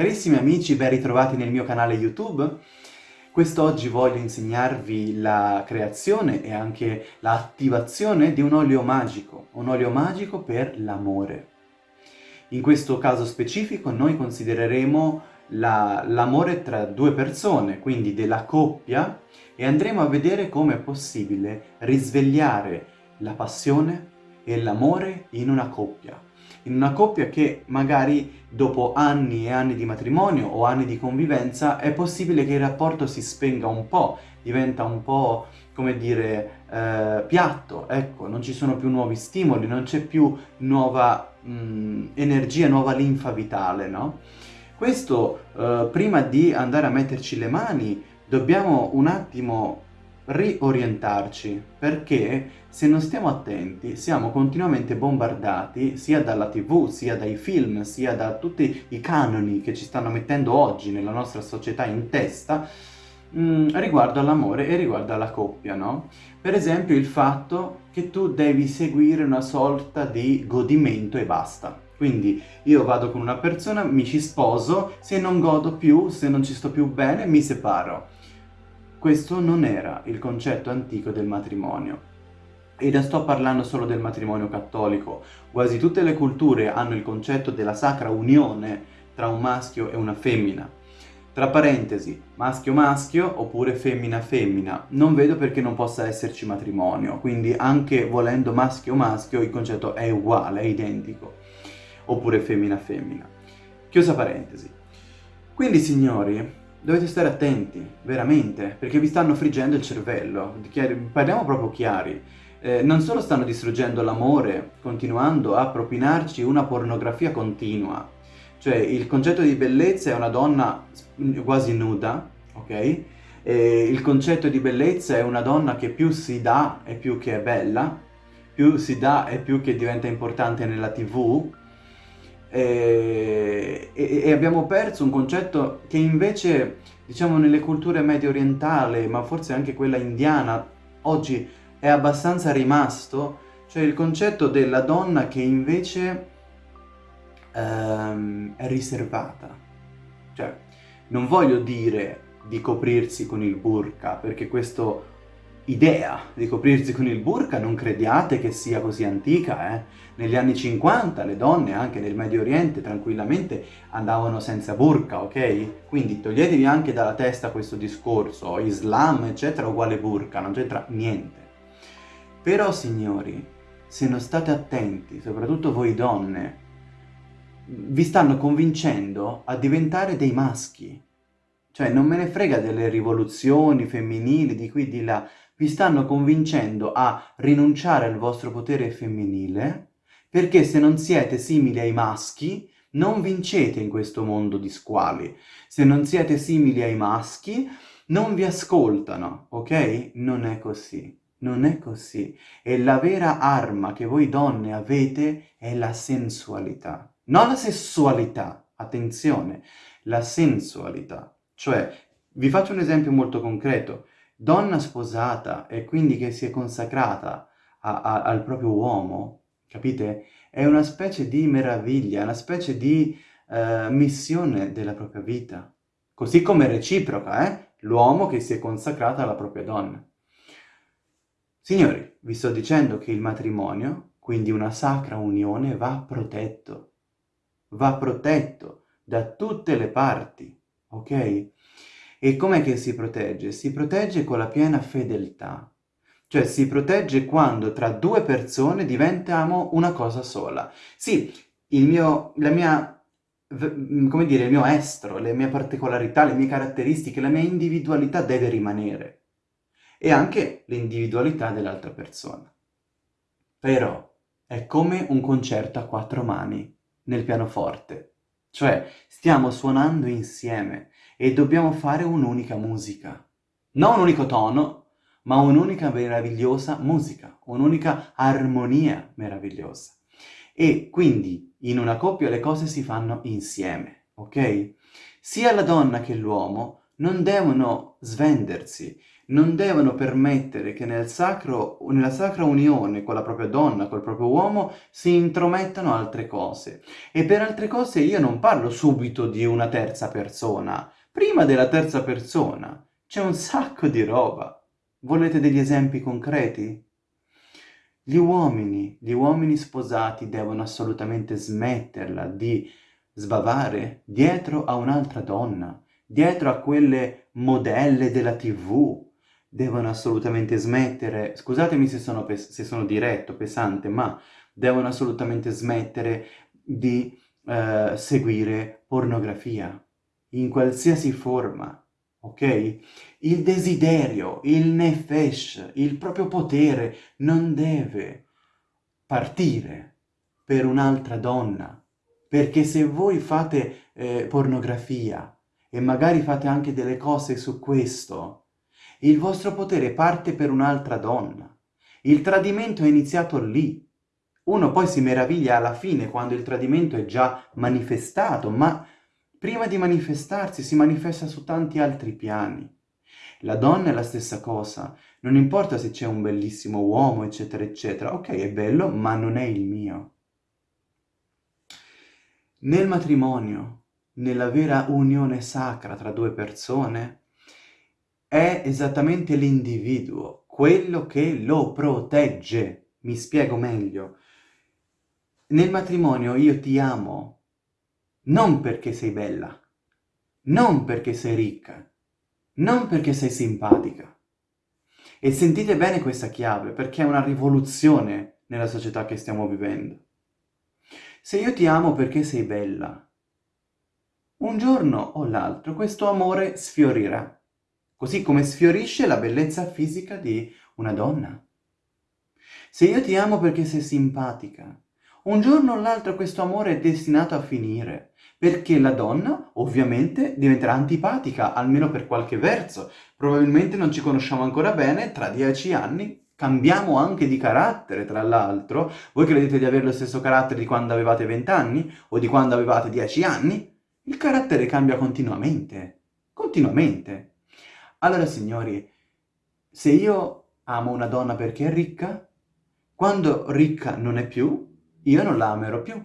Carissimi amici, ben ritrovati nel mio canale YouTube. Quest'oggi voglio insegnarvi la creazione e anche l'attivazione di un olio magico, un olio magico per l'amore. In questo caso specifico noi considereremo l'amore la, tra due persone, quindi della coppia, e andremo a vedere come è possibile risvegliare la passione e l'amore in una coppia in una coppia che magari dopo anni e anni di matrimonio o anni di convivenza è possibile che il rapporto si spenga un po', diventa un po', come dire, eh, piatto, ecco, non ci sono più nuovi stimoli, non c'è più nuova mh, energia, nuova linfa vitale, no? Questo, eh, prima di andare a metterci le mani, dobbiamo un attimo riorientarci, perché se non stiamo attenti siamo continuamente bombardati sia dalla tv, sia dai film, sia da tutti i canoni che ci stanno mettendo oggi nella nostra società in testa mh, mm, riguardo all'amore e riguardo alla coppia, no? Per esempio il fatto che tu devi seguire una sorta di godimento e basta. Quindi io vado con una persona, mi ci sposo, se non godo più, se non ci sto più bene, mi separo. Questo non era il concetto antico del matrimonio. E non sto parlando solo del matrimonio cattolico, quasi tutte le culture hanno il concetto della sacra unione tra un maschio e una femmina. Tra parentesi, maschio-maschio oppure femmina-femmina. Non vedo perché non possa esserci matrimonio, quindi anche volendo maschio-maschio il concetto è uguale, è identico. Oppure femmina-femmina. Chiusa parentesi. Quindi signori, dovete stare attenti, veramente, perché vi stanno friggendo il cervello. Parliamo proprio chiari. Eh, non solo stanno distruggendo l'amore, continuando a propinarci una pornografia continua, cioè il concetto di bellezza è una donna quasi nuda, ok? E il concetto di bellezza è una donna che più si dà e più che è bella, più si dà e più che diventa importante nella tv, e, e, e, abbiamo perso un concetto che invece, diciamo, nelle culture medio orientali, ma forse anche quella indiana, oggi è abbastanza rimasto, cioè il concetto della donna che invece ehm, è riservata. Cioè, non voglio dire di coprirsi con il burqa, perché questo idea di coprirsi con il burqa non crediate che sia così antica, eh? Negli anni 50 le donne anche nel Medio Oriente tranquillamente andavano senza burqa, ok? Quindi toglietevi anche dalla testa questo discorso, Islam eccetera uguale burqa, non c'entra niente. Però signori, se non state attenti, soprattutto voi donne, vi stanno convincendo a diventare dei maschi. Cioè non me ne frega delle rivoluzioni femminili di qui di là, vi stanno convincendo a rinunciare al vostro potere femminile perché se non siete simili ai maschi non vincete in questo mondo di squali. Se non siete simili ai maschi non vi ascoltano, ok? Non è così. Non è così. E la vera arma che voi donne avete è la sensualità. Non la sessualità, attenzione, la sensualità. Cioè, vi faccio un esempio molto concreto donna sposata e quindi che si è consacrata a, a, al proprio uomo, capite? È una specie di meraviglia, una specie di uh, missione della propria vita. Così come reciproca, eh? L'uomo che si è consacrato alla propria donna. Signori, vi sto dicendo che il matrimonio, quindi una sacra unione, va protetto. Va protetto da tutte le parti, ok? E com'è che si protegge? Si protegge con la piena fedeltà. Cioè si protegge quando tra due persone diventiamo una cosa sola. Sì, il mio, la mia, come dire, il mio estro, le mie particolarità, le mie caratteristiche, la mia individualità deve rimanere. E anche l'individualità dell'altra persona. Però è come un concerto a quattro mani nel pianoforte. Cioè stiamo suonando insieme e dobbiamo fare un'unica musica. Non un unico tono, ma un'unica meravigliosa musica, un'unica armonia meravigliosa. E quindi in una coppia le cose si fanno insieme, ok? Sia la donna che l'uomo non devono svendersi, non devono permettere che nel sacro, nella sacra unione con la propria donna, col proprio uomo, si intromettano altre cose. E per altre cose io non parlo subito di una terza persona. Prima della terza persona c'è un sacco di roba. Volete degli esempi concreti? Gli uomini, gli uomini sposati devono assolutamente smetterla di sbavare dietro a un'altra donna, dietro a quelle modelle della tv, devono assolutamente smettere, scusatemi se sono, se sono diretto, pesante, ma devono assolutamente smettere di eh, seguire pornografia, in qualsiasi forma, ok? Il desiderio, il nefesh, il proprio potere non deve partire per un'altra donna, perché se voi fate eh, pornografia e magari fate anche delle cose su questo, il vostro potere parte per un'altra donna. Il tradimento è iniziato lì. Uno poi si meraviglia alla fine quando il tradimento è già manifestato, ma prima di manifestarsi si manifesta su tanti altri piani. La donna è la stessa cosa, non importa se c'è un bellissimo uomo, eccetera, eccetera. Ok, è bello, ma non è il mio. Nel matrimonio, nella vera unione sacra tra due persone, è esattamente l'individuo, quello che lo protegge. Mi spiego meglio. Nel matrimonio io ti amo non perché sei bella, non perché sei ricca, non perché sei simpatica. E sentite bene questa chiave, perché è una rivoluzione nella società che stiamo vivendo. Se io ti amo perché sei bella, un giorno o l'altro questo amore sfiorirà così come sfiorisce la bellezza fisica di una donna. Se io ti amo perché sei simpatica, un giorno o l'altro questo amore è destinato a finire, perché la donna ovviamente diventerà antipatica, almeno per qualche verso. Probabilmente non ci conosciamo ancora bene, tra dieci anni cambiamo anche di carattere, tra l'altro. Voi credete di avere lo stesso carattere di quando avevate vent'anni o di quando avevate dieci anni? Il carattere cambia continuamente, continuamente. Allora, signori, se io amo una donna perché è ricca, quando ricca non è più, io non la amerò più.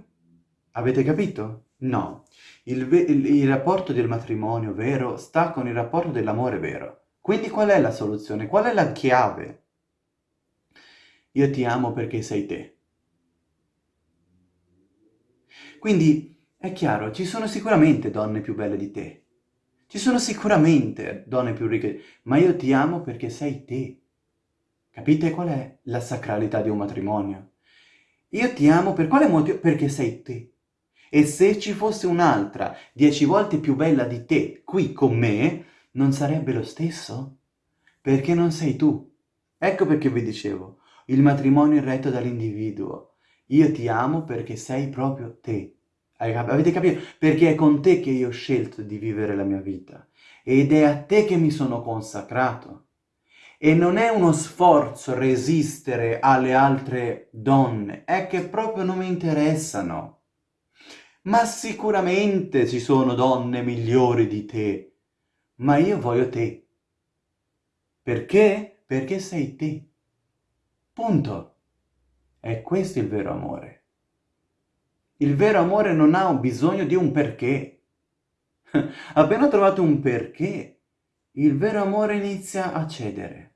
Avete capito? No. Il, il, il rapporto del matrimonio vero sta con il rapporto dell'amore vero. Quindi qual è la soluzione? Qual è la chiave? Io ti amo perché sei te. Quindi, è chiaro, ci sono sicuramente donne più belle di te, ci sono sicuramente donne più ricche, ma io ti amo perché sei te. Capite qual è la sacralità di un matrimonio? Io ti amo per quale motivo? Perché sei te. E se ci fosse un'altra dieci volte più bella di te qui con me, non sarebbe lo stesso? Perché non sei tu. Ecco perché vi dicevo, il matrimonio è retto dall'individuo. Io ti amo perché sei proprio te. Avete capito? Perché è con te che io ho scelto di vivere la mia vita ed è a te che mi sono consacrato. E non è uno sforzo resistere alle altre donne, è che proprio non mi interessano. Ma sicuramente ci sono donne migliori di te, ma io voglio te. Perché? Perché sei te. Punto. E questo è il vero amore. Il vero amore non ha bisogno di un perché. Appena trovato un perché, il vero amore inizia a cedere.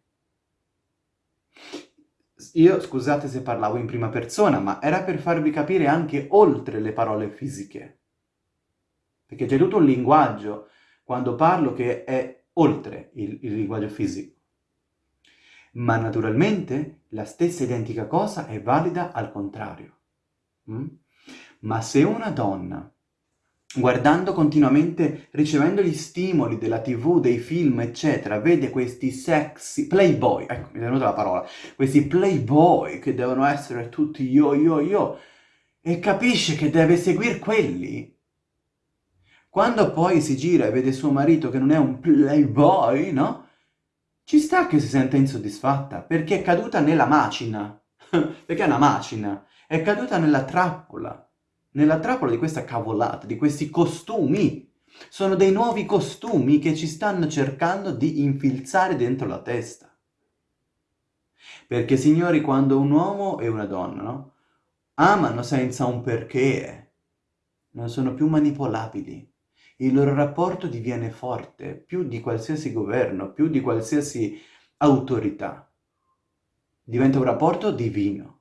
Io, scusate se parlavo in prima persona, ma era per farvi capire anche oltre le parole fisiche. Perché c'è tutto un linguaggio quando parlo che è oltre il, il linguaggio fisico. Ma naturalmente la stessa identica cosa è valida al contrario. Mm? Ma se una donna, guardando continuamente, ricevendo gli stimoli della tv, dei film, eccetera, vede questi sexy playboy, ecco, mi è venuta la parola, questi playboy che devono essere tutti io, io, io, e capisce che deve seguire quelli, quando poi si gira e vede suo marito che non è un playboy, no? Ci sta che si senta insoddisfatta, perché è caduta nella macina, perché è una macina, è caduta nella trappola nella trappola di questa cavolata, di questi costumi. Sono dei nuovi costumi che ci stanno cercando di infilzare dentro la testa. Perché, signori, quando un uomo e una donna, no? Amano senza un perché, non sono più manipolabili. Il loro rapporto diviene forte, più di qualsiasi governo, più di qualsiasi autorità. Diventa un rapporto divino.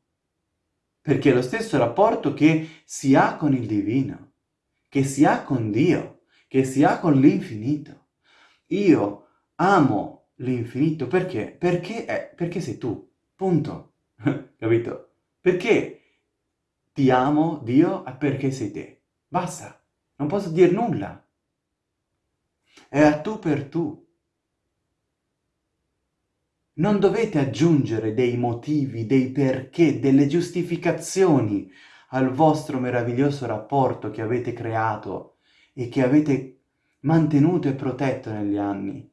Perché è lo stesso rapporto che si ha con il divino, che si ha con Dio, che si ha con l'infinito. Io amo l'infinito perché? Perché, è, perché sei tu, punto. Capito? Perché ti amo Dio perché sei te. Basta, non posso dire nulla. È a tu per tu. Non dovete aggiungere dei motivi, dei perché, delle giustificazioni al vostro meraviglioso rapporto che avete creato e che avete mantenuto e protetto negli anni.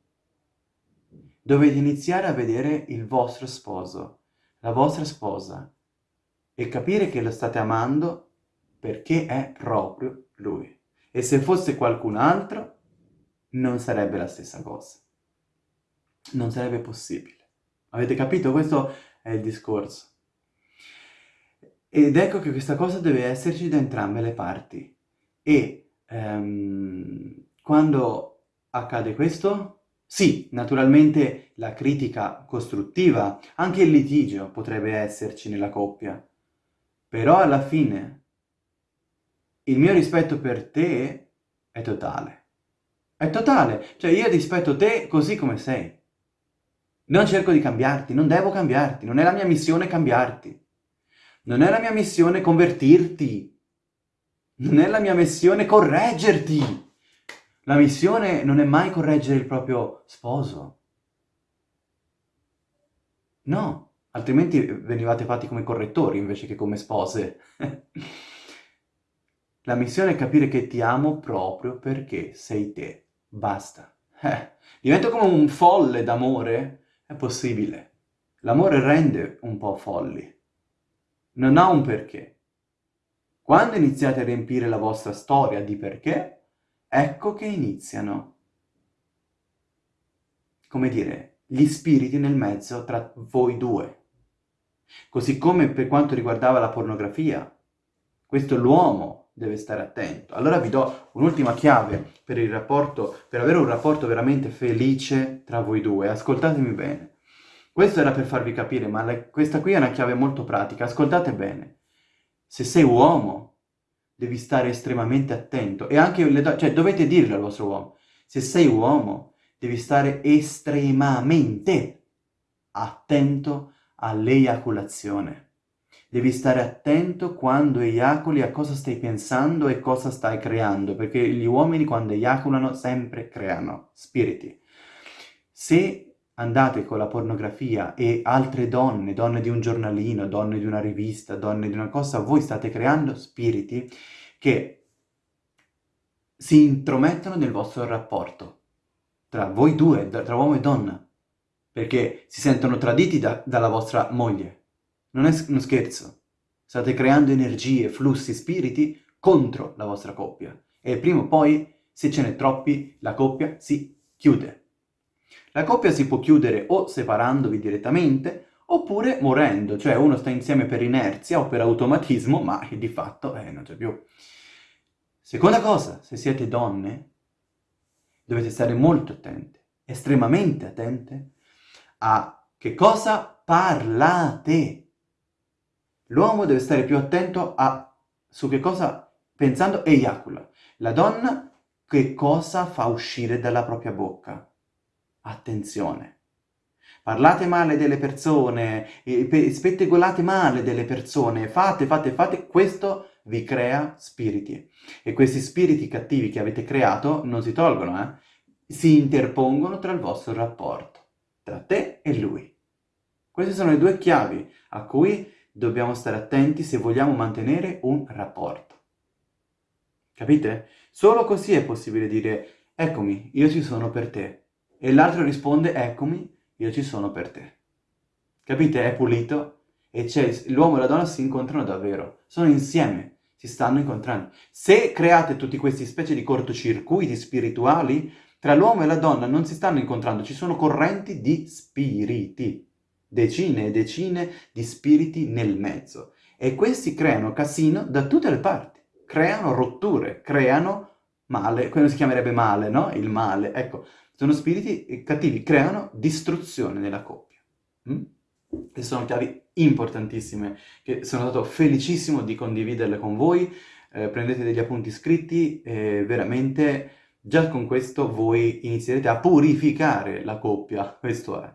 Dovete iniziare a vedere il vostro sposo, la vostra sposa, e capire che lo state amando perché è proprio lui. E se fosse qualcun altro, non sarebbe la stessa cosa. Non sarebbe possibile. Avete capito? Questo è il discorso. Ed ecco che questa cosa deve esserci da entrambe le parti. E um, quando accade questo, sì, naturalmente la critica costruttiva, anche il litigio potrebbe esserci nella coppia. Però alla fine il mio rispetto per te è totale. È totale, cioè io rispetto te così come sei. Non cerco di cambiarti, non devo cambiarti, non è la mia missione cambiarti. Non è la mia missione convertirti. Non è la mia missione correggerti. La missione non è mai correggere il proprio sposo. No, altrimenti venivate fatti come correttori invece che come spose. la missione è capire che ti amo proprio perché sei te. Basta. Eh, divento come un folle d'amore è possibile. L'amore rende un po' folli. Non ha un perché. Quando iniziate a riempire la vostra storia di perché, ecco che iniziano, come dire, gli spiriti nel mezzo tra voi due. Così come per quanto riguardava la pornografia, questo l'uomo deve stare attento. Allora vi do un'ultima chiave per il rapporto, per avere un rapporto veramente felice tra voi due. Ascoltatemi bene. Questo era per farvi capire, ma la, questa qui è una chiave molto pratica. Ascoltate bene. Se sei uomo, devi stare estremamente attento. E anche le donne, cioè dovete dirlo al vostro uomo. Se sei uomo, devi stare estremamente attento all'eiaculazione. Devi stare attento quando eiaculi a cosa stai pensando e cosa stai creando, perché gli uomini quando eiaculano sempre creano spiriti. Se andate con la pornografia e altre donne, donne di un giornalino, donne di una rivista, donne di una cosa, voi state creando spiriti che si intromettono nel vostro rapporto tra voi due, tra uomo e donna, perché si sentono traditi da, dalla vostra moglie, non è uno scherzo. State creando energie, flussi, spiriti contro la vostra coppia. E prima o poi, se ce n'è troppi, la coppia si chiude. La coppia si può chiudere o separandovi direttamente, oppure morendo, cioè uno sta insieme per inerzia o per automatismo, ma di fatto eh, non c'è più. Seconda cosa, se siete donne, dovete stare molto attente, estremamente attente, a che cosa parlate. L'uomo deve stare più attento a su che cosa, pensando, eiacula. La donna che cosa fa uscire dalla propria bocca. Attenzione. Parlate male delle persone, spettegolate male delle persone, fate, fate, fate, questo vi crea spiriti. E questi spiriti cattivi che avete creato non si tolgono, eh? Si interpongono tra il vostro rapporto, tra te e lui. Queste sono le due chiavi a cui dobbiamo stare attenti se vogliamo mantenere un rapporto. Capite? Solo così è possibile dire eccomi, io ci sono per te. E l'altro risponde eccomi, io ci sono per te. Capite? È pulito e l'uomo e la donna si incontrano davvero, sono insieme, si stanno incontrando. Se create tutti questi specie di cortocircuiti spirituali, tra l'uomo e la donna non si stanno incontrando, ci sono correnti di spiriti, decine e decine di spiriti nel mezzo. E questi creano casino da tutte le parti, creano rotture, creano male, quello si chiamerebbe male, no? Il male, ecco, sono spiriti cattivi, creano distruzione nella coppia. Mm? Sono chiavi importantissime, che sono stato felicissimo di condividerle con voi, eh, prendete degli appunti scritti e veramente già con questo voi inizierete a purificare la coppia, questo è.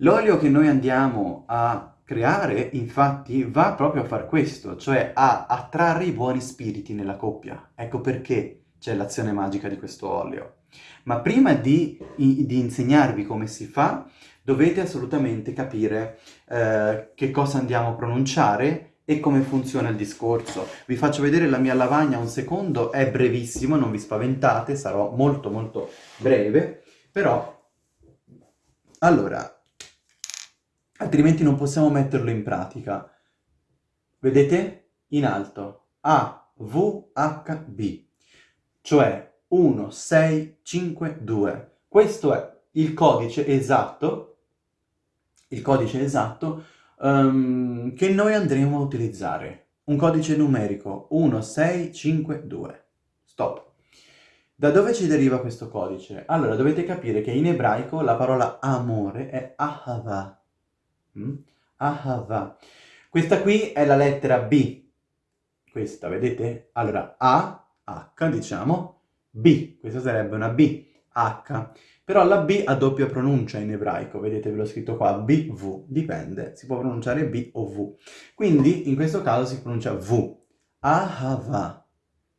L'olio che noi andiamo a creare, infatti, va proprio a far questo, cioè a attrarre i buoni spiriti nella coppia. Ecco perché c'è l'azione magica di questo olio. Ma prima di, di insegnarvi come si fa, dovete assolutamente capire eh, che cosa andiamo a pronunciare e come funziona il discorso. Vi faccio vedere la mia lavagna un secondo, è brevissimo, non vi spaventate, sarò molto molto breve, però... Allora, altrimenti non possiamo metterlo in pratica. Vedete? In alto. A, V, H, B. Cioè 1, 6, 5, 2. Questo è il codice esatto il codice esatto um, che noi andremo a utilizzare. Un codice numerico 1652. Stop. Da dove ci deriva questo codice? Allora, dovete capire che in ebraico la parola amore è ahava. Mm? Ahava. Questa qui è la lettera B. Questa, vedete? Allora, A, H, diciamo, B. Questa sarebbe una B, H. Però la B ha doppia pronuncia in ebraico, vedete ve l'ho scritto qua, B, V, dipende, si può pronunciare B o V. Quindi in questo caso si pronuncia V, ahava.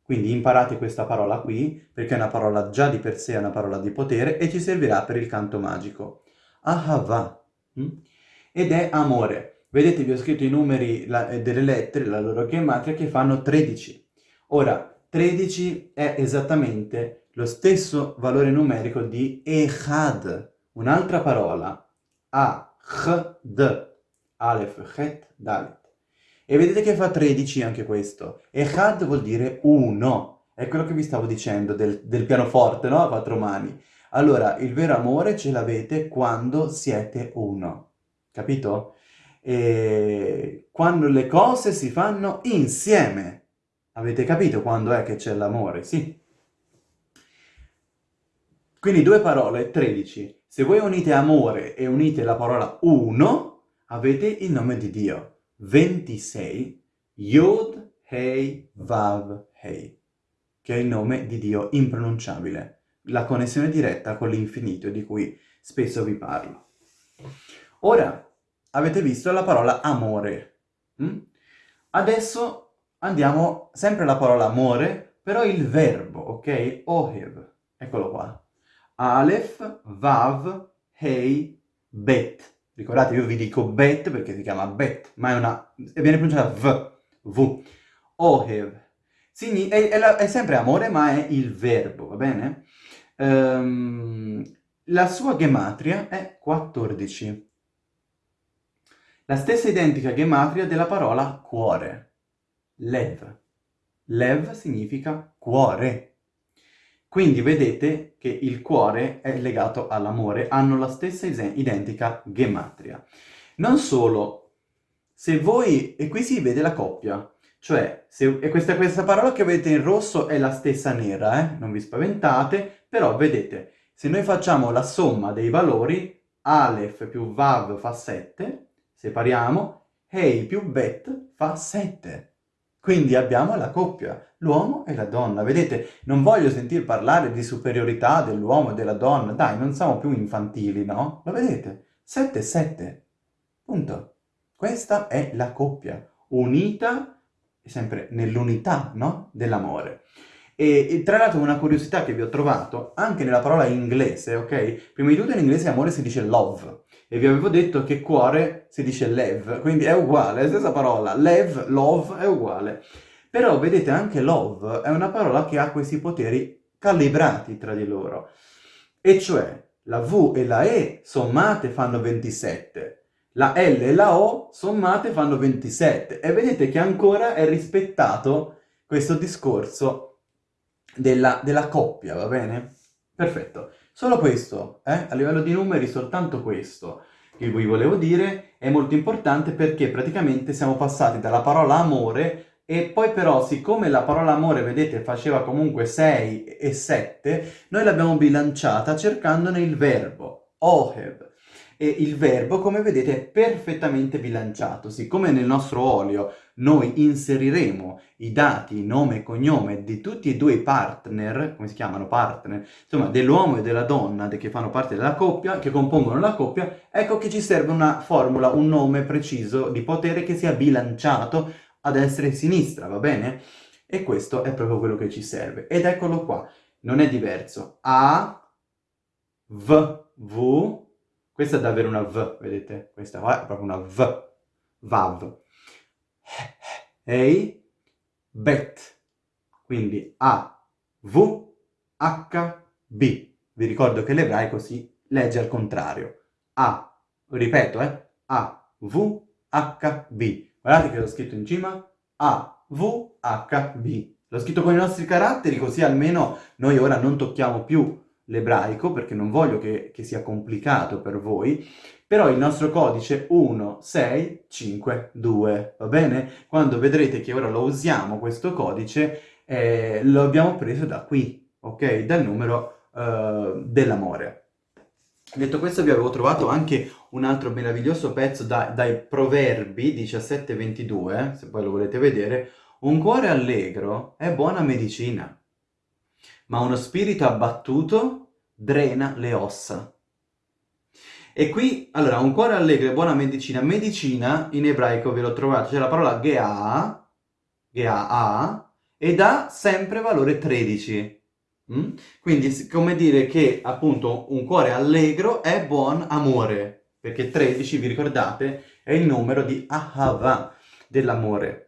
Quindi imparate questa parola qui, perché è una parola già di per sé, è una parola di potere, e ci servirà per il canto magico. Ahava. Mm? Ed è amore. Vedete, vi ho scritto i numeri la, eh, delle lettere, la loro gematria, che fanno 13. Ora, 13 è esattamente lo stesso valore numerico di Echad, un'altra parola, A-Ch-D, Aleph, Chet, Dalet. E vedete che fa 13 anche questo. Echad vuol dire uno, è quello che vi stavo dicendo del, del pianoforte, no? A quattro mani. Allora, il vero amore ce l'avete quando siete uno, capito? E quando le cose si fanno insieme. Avete capito quando è che c'è l'amore? Sì. Quindi due parole, 13. Se voi unite amore e unite la parola uno, avete il nome di Dio. 26, Yod, Hei, Vav, Hei, che è il nome di Dio impronunciabile, la connessione diretta con l'infinito di cui spesso vi parlo. Ora, avete visto la parola amore. Mm? Adesso andiamo sempre alla parola amore, però il verbo, ok? Ohev, eccolo qua. Aleph, Vav, Hei, Bet. Ricordate, io vi dico Bet perché si chiama Bet, ma è una... e viene pronunciata V, V. Ohev. Signi è, è, la, è, sempre amore, ma è il verbo, va bene? Um, la sua gematria è 14. La stessa identica gematria della parola cuore. Lev. Lev significa cuore. Quindi vedete che il cuore è legato all'amore, hanno la stessa identica gematria. Non solo, se voi, e qui si vede la coppia, cioè, se, e questa, questa parola che vedete in rosso è la stessa nera, eh? non vi spaventate, però vedete, se noi facciamo la somma dei valori, Aleph più Vav fa 7, separiamo, Hei più Bet fa 7. Quindi abbiamo la coppia, l'uomo e la donna. Vedete, non voglio sentir parlare di superiorità dell'uomo e della donna. Dai, non siamo più infantili, no? Lo vedete? 7 e 7. Punto. Questa è la coppia, unita, sempre nell'unità, no? Dell'amore. E, e, tra l'altro una curiosità che vi ho trovato, anche nella parola inglese, ok? Prima di tutto in inglese amore si dice love, e vi avevo detto che cuore si dice lev, quindi è uguale, è la stessa parola, lev, love è uguale. Però vedete anche love è una parola che ha questi poteri calibrati tra di loro, e cioè la V e la E sommate fanno 27, La L e la O sommate fanno 27 e vedete che ancora è rispettato questo discorso della, della coppia, va bene? Perfetto. Solo questo, eh? a livello di numeri soltanto questo che vi volevo dire è molto importante perché praticamente siamo passati dalla parola amore e poi però, siccome la parola amore, vedete, faceva comunque 6 e 7, noi l'abbiamo bilanciata cercandone il verbo, ohev. E il verbo, come vedete, è perfettamente bilanciato. Siccome nel nostro olio noi inseriremo i dati, nome e cognome di tutti e due i partner, come si chiamano partner, insomma, dell'uomo e della donna che fanno parte della coppia, che compongono la coppia, ecco che ci serve una formula, un nome preciso di potere che sia bilanciato a destra e a sinistra, va bene? E questo è proprio quello che ci serve. Ed eccolo qua, non è diverso. A, V, V, questa è davvero una V, vedete? Questa qua è proprio una V, Vav. Ehi, bet. Quindi A, V, H, B. Vi ricordo che l'ebraico si legge al contrario. A, ripeto, eh, A, V, H, B. Guardate che l'ho scritto in cima, A, V, H, B. L'ho scritto con i nostri caratteri, così almeno noi ora non tocchiamo più l'ebraico, perché non voglio che, che, sia complicato per voi, però il nostro codice 1, 6, 5, 2, va bene? Quando vedrete che ora lo usiamo questo codice, eh, lo abbiamo preso da qui, ok? Dal numero eh, dell'amore. Detto questo vi avevo trovato anche un altro meraviglioso pezzo da, dai Proverbi 17-22, se poi lo volete vedere. Un cuore allegro è buona medicina, ma uno spirito abbattuto drena le ossa. E qui, allora, un cuore allegro è buona medicina. Medicina, in ebraico ve l'ho trovato, c'è la parola ge'a, ge'a, ed ha sempre valore 13. Mm? Quindi, come dire che, appunto, un cuore allegro è buon amore, perché 13, vi ricordate, è il numero di Ahava, dell'amore.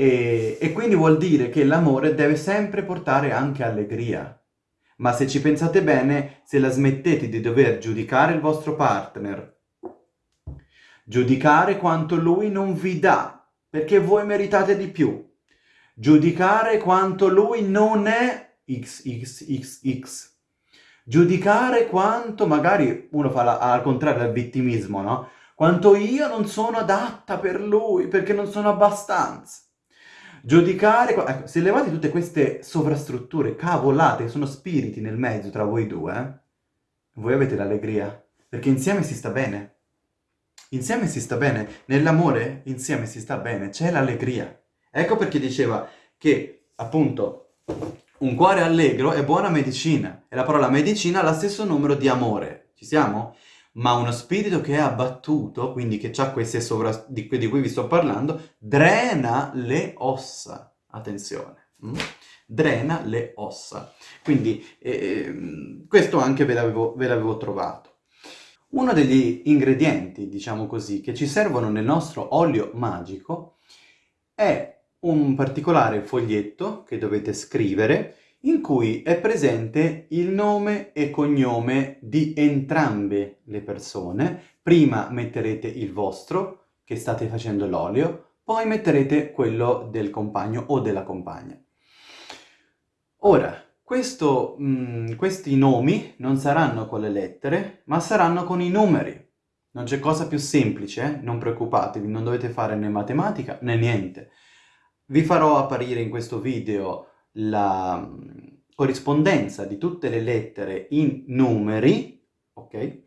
E, e quindi vuol dire che l'amore deve sempre portare anche allegria. Ma se ci pensate bene, se la smettete di dover giudicare il vostro partner, giudicare quanto lui non vi dà, perché voi meritate di più, giudicare quanto lui non è XXXX. Giudicare quanto, magari uno fa la, al contrario del vittimismo, no? Quanto io non sono adatta per lui, perché non sono abbastanza. Giudicare, ecco, se levate tutte queste sovrastrutture, cavolate, sono spiriti nel mezzo tra voi due, eh? voi avete l'allegria, perché insieme si sta bene. Insieme si sta bene, nell'amore insieme si sta bene, c'è l'allegria. Ecco perché diceva che, appunto, un cuore allegro è buona medicina e la parola medicina ha lo stesso numero di amore. Ci siamo? Ma uno spirito che è abbattuto, quindi che ha queste sovra... di, di cui vi sto parlando, drena le ossa. Attenzione. Mm? Drena le ossa. Quindi eh, questo anche ve l'avevo trovato. Uno degli ingredienti, diciamo così, che ci servono nel nostro olio magico è un particolare foglietto che dovete scrivere in cui è presente il nome e cognome di entrambe le persone. Prima metterete il vostro, che state facendo l'olio, poi metterete quello del compagno o della compagna. Ora, questo, mh, mm, questi nomi non saranno con le lettere, ma saranno con i numeri. Non c'è cosa più semplice, eh? non preoccupatevi, non dovete fare né matematica né niente. Vi farò apparire in questo video la mm, corrispondenza di tutte le lettere in numeri, ok?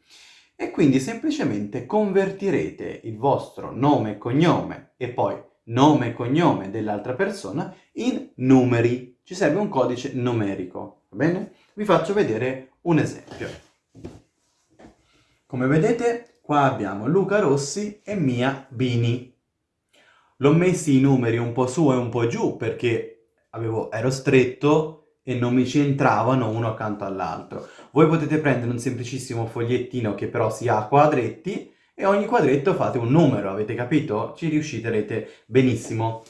E quindi semplicemente convertirete il vostro nome e cognome e poi nome e cognome dell'altra persona in numeri. Ci serve un codice numerico, va bene? Vi faccio vedere un esempio. Come vedete, qua abbiamo Luca Rossi e Mia Bini. L'ho messi i numeri un po' su e un po' giù perché avevo, ero stretto e non mi ci entravano uno accanto all'altro. Voi potete prendere un semplicissimo fogliettino che però sia a quadretti e ogni quadretto fate un numero, avete capito? Ci riusciterete benissimo.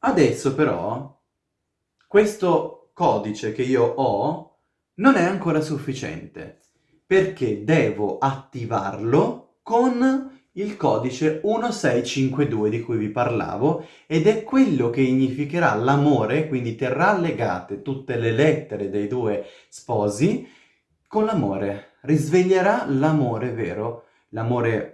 Adesso però questo codice che io ho non è ancora sufficiente perché devo attivarlo con il codice 1652 di cui vi parlavo ed è quello che significherà l'amore, quindi terrà legate tutte le lettere dei due sposi con l'amore, risveglierà l'amore vero, l'amore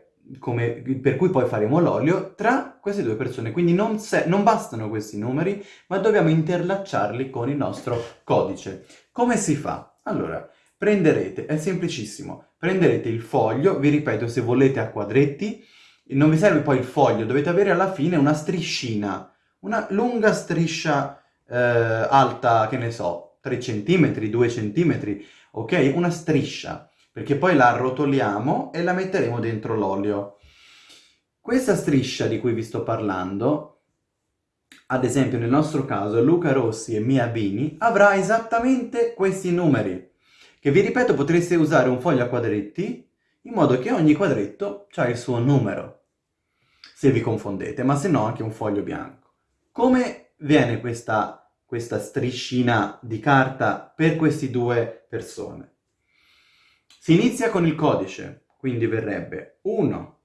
per cui poi faremo l'olio tra queste due persone. Quindi non, non bastano questi numeri, ma dobbiamo interlacciarli con il nostro codice. Come si fa? Allora, prenderete, è semplicissimo, prenderete il foglio, vi ripeto se volete a quadretti, non vi serve poi il foglio, dovete avere alla fine una striscina, una lunga striscia eh, alta, che ne so, 3 cm, 2 cm, ok? Una striscia, perché poi la arrotoliamo e la metteremo dentro l'olio. Questa striscia di cui vi sto parlando, ad esempio nel nostro caso Luca Rossi e Mia Bini, avrà esattamente questi numeri che vi ripeto potreste usare un foglio a quadretti in modo che ogni quadretto ha il suo numero, se vi confondete, ma se no anche un foglio bianco. Come viene questa, questa striscina di carta per queste due persone? Si inizia con il codice, quindi verrebbe 1,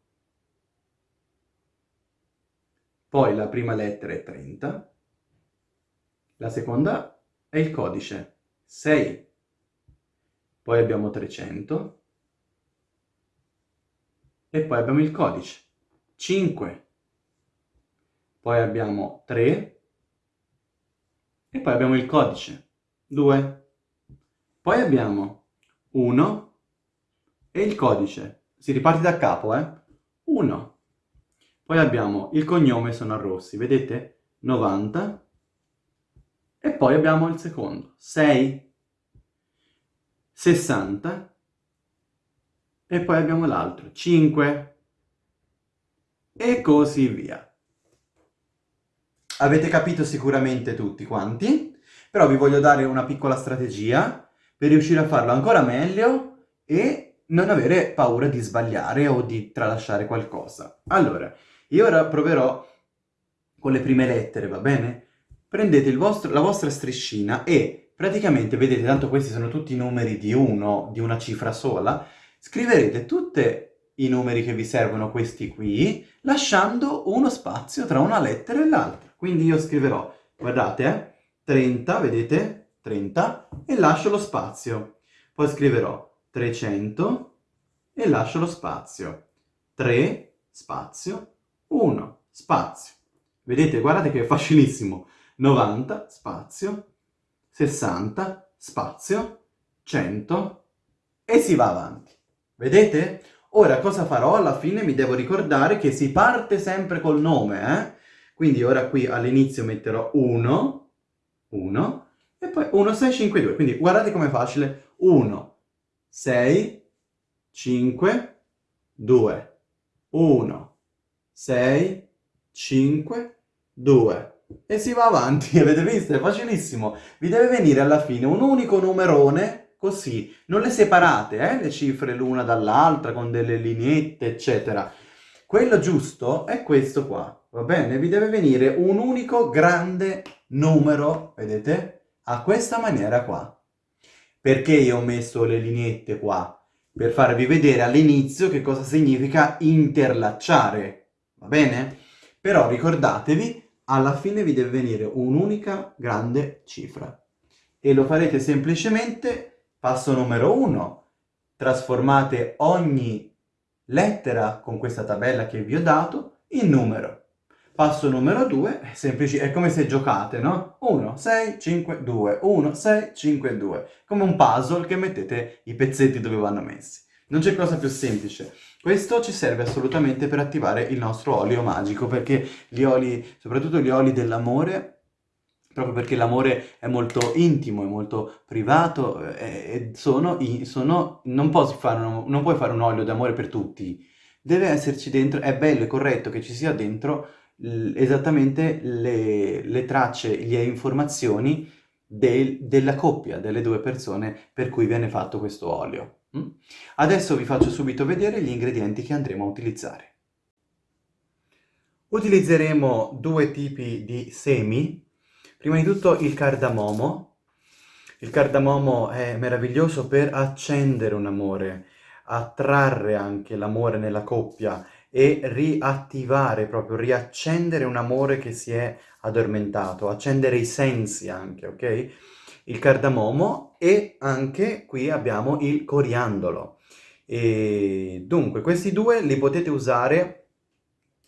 poi la prima lettera è 30, la seconda è il codice 6, poi abbiamo 300 e poi abbiamo il codice 5 poi abbiamo 3 e poi abbiamo il codice 2 poi abbiamo 1 e il codice si riparte da capo eh? 1 poi abbiamo il cognome sono rossi vedete? 90 e poi abbiamo il secondo 6 60 e poi abbiamo l'altro 5 e così via. Avete capito sicuramente tutti quanti, però vi voglio dare una piccola strategia per riuscire a farlo ancora meglio e non avere paura di sbagliare o di tralasciare qualcosa. Allora, io ora proverò con le prime lettere, va bene? Prendete vostro, la vostra striscina e praticamente vedete, tanto questi sono tutti numeri di uno, di una cifra sola, scriverete tutti i numeri che vi servono questi qui, lasciando uno spazio tra una lettera e l'altra. Quindi io scriverò, guardate, eh, 30, vedete? 30, e lascio lo spazio. Poi scriverò 300 e lascio lo spazio. 3, spazio, 1, spazio. Vedete, guardate che è facilissimo. 90, spazio, 60, spazio, 100 e si va avanti. Vedete? Ora cosa farò? Alla fine mi devo ricordare che si parte sempre col nome, eh? Quindi ora qui all'inizio metterò 1, 1, e poi 1, 6, 5, 2. Quindi guardate com'è facile. 1, 6, 5, 2. 1, 6, 5, 2 e si va avanti, avete visto? È facilissimo. Vi deve venire alla fine un unico numerone, così. Non le separate, eh, le cifre l'una dall'altra, con delle lineette, eccetera. Quello giusto è questo qua, va bene? Vi deve venire un unico grande numero, vedete? A questa maniera qua. Perché io ho messo le lineette qua? Per farvi vedere all'inizio che cosa significa interlacciare, va bene? Però ricordatevi alla fine vi deve venire un'unica grande cifra. E lo farete semplicemente, passo numero 1, trasformate ogni lettera con questa tabella che vi ho dato in numero. Passo numero 2, è, semplice, è come se giocate, no? 1, 6, 5, 2, 1, 6, 5, 2. Come un puzzle che mettete i pezzetti dove vanno messi. Non c'è cosa più semplice. Questo ci serve assolutamente per attivare il nostro olio magico, perché gli oli, soprattutto gli oli dell'amore, proprio perché l'amore è molto intimo, è molto privato, eh, e sono, sono non, fare un, non puoi fare un olio d'amore per tutti. Deve esserci dentro, è bello e corretto che ci sia dentro esattamente le, le tracce, le informazioni del, della coppia, delle due persone per cui viene fatto questo olio. Mm? Adesso vi faccio subito vedere gli ingredienti che andremo a utilizzare. Utilizzeremo due tipi di semi. Prima di tutto il cardamomo. Il cardamomo è meraviglioso per accendere un amore, attrarre anche l'amore nella coppia e riattivare, proprio riaccendere un amore che si è addormentato, accendere i sensi anche, ok? Il cardamomo e anche qui abbiamo il coriandolo. E dunque, questi due li potete usare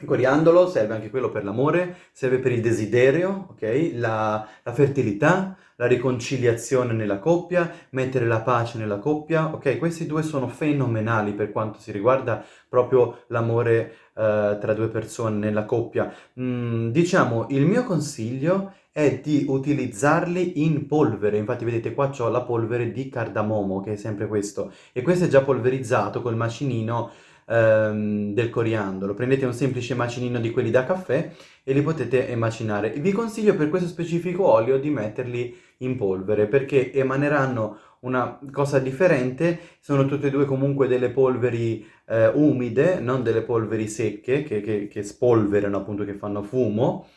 il coriandolo serve anche quello per l'amore, serve per il desiderio, ok? La, la, fertilità, la riconciliazione nella coppia, mettere la pace nella coppia, ok? Questi due sono fenomenali per quanto si riguarda proprio l'amore eh, tra due persone nella coppia. Mm, diciamo, il mio consiglio è di utilizzarli in polvere, infatti vedete qua ho la polvere di cardamomo, che è sempre questo, e questo è già polverizzato col macinino ehm, del coriandolo. Prendete un semplice macinino di quelli da caffè e li potete macinare. Vi consiglio per questo specifico olio di metterli in polvere perché emaneranno una cosa differente, sono tutte e due comunque delle polveri eh, umide, non delle polveri secche che, che, che spolverano appunto, che fanno fumo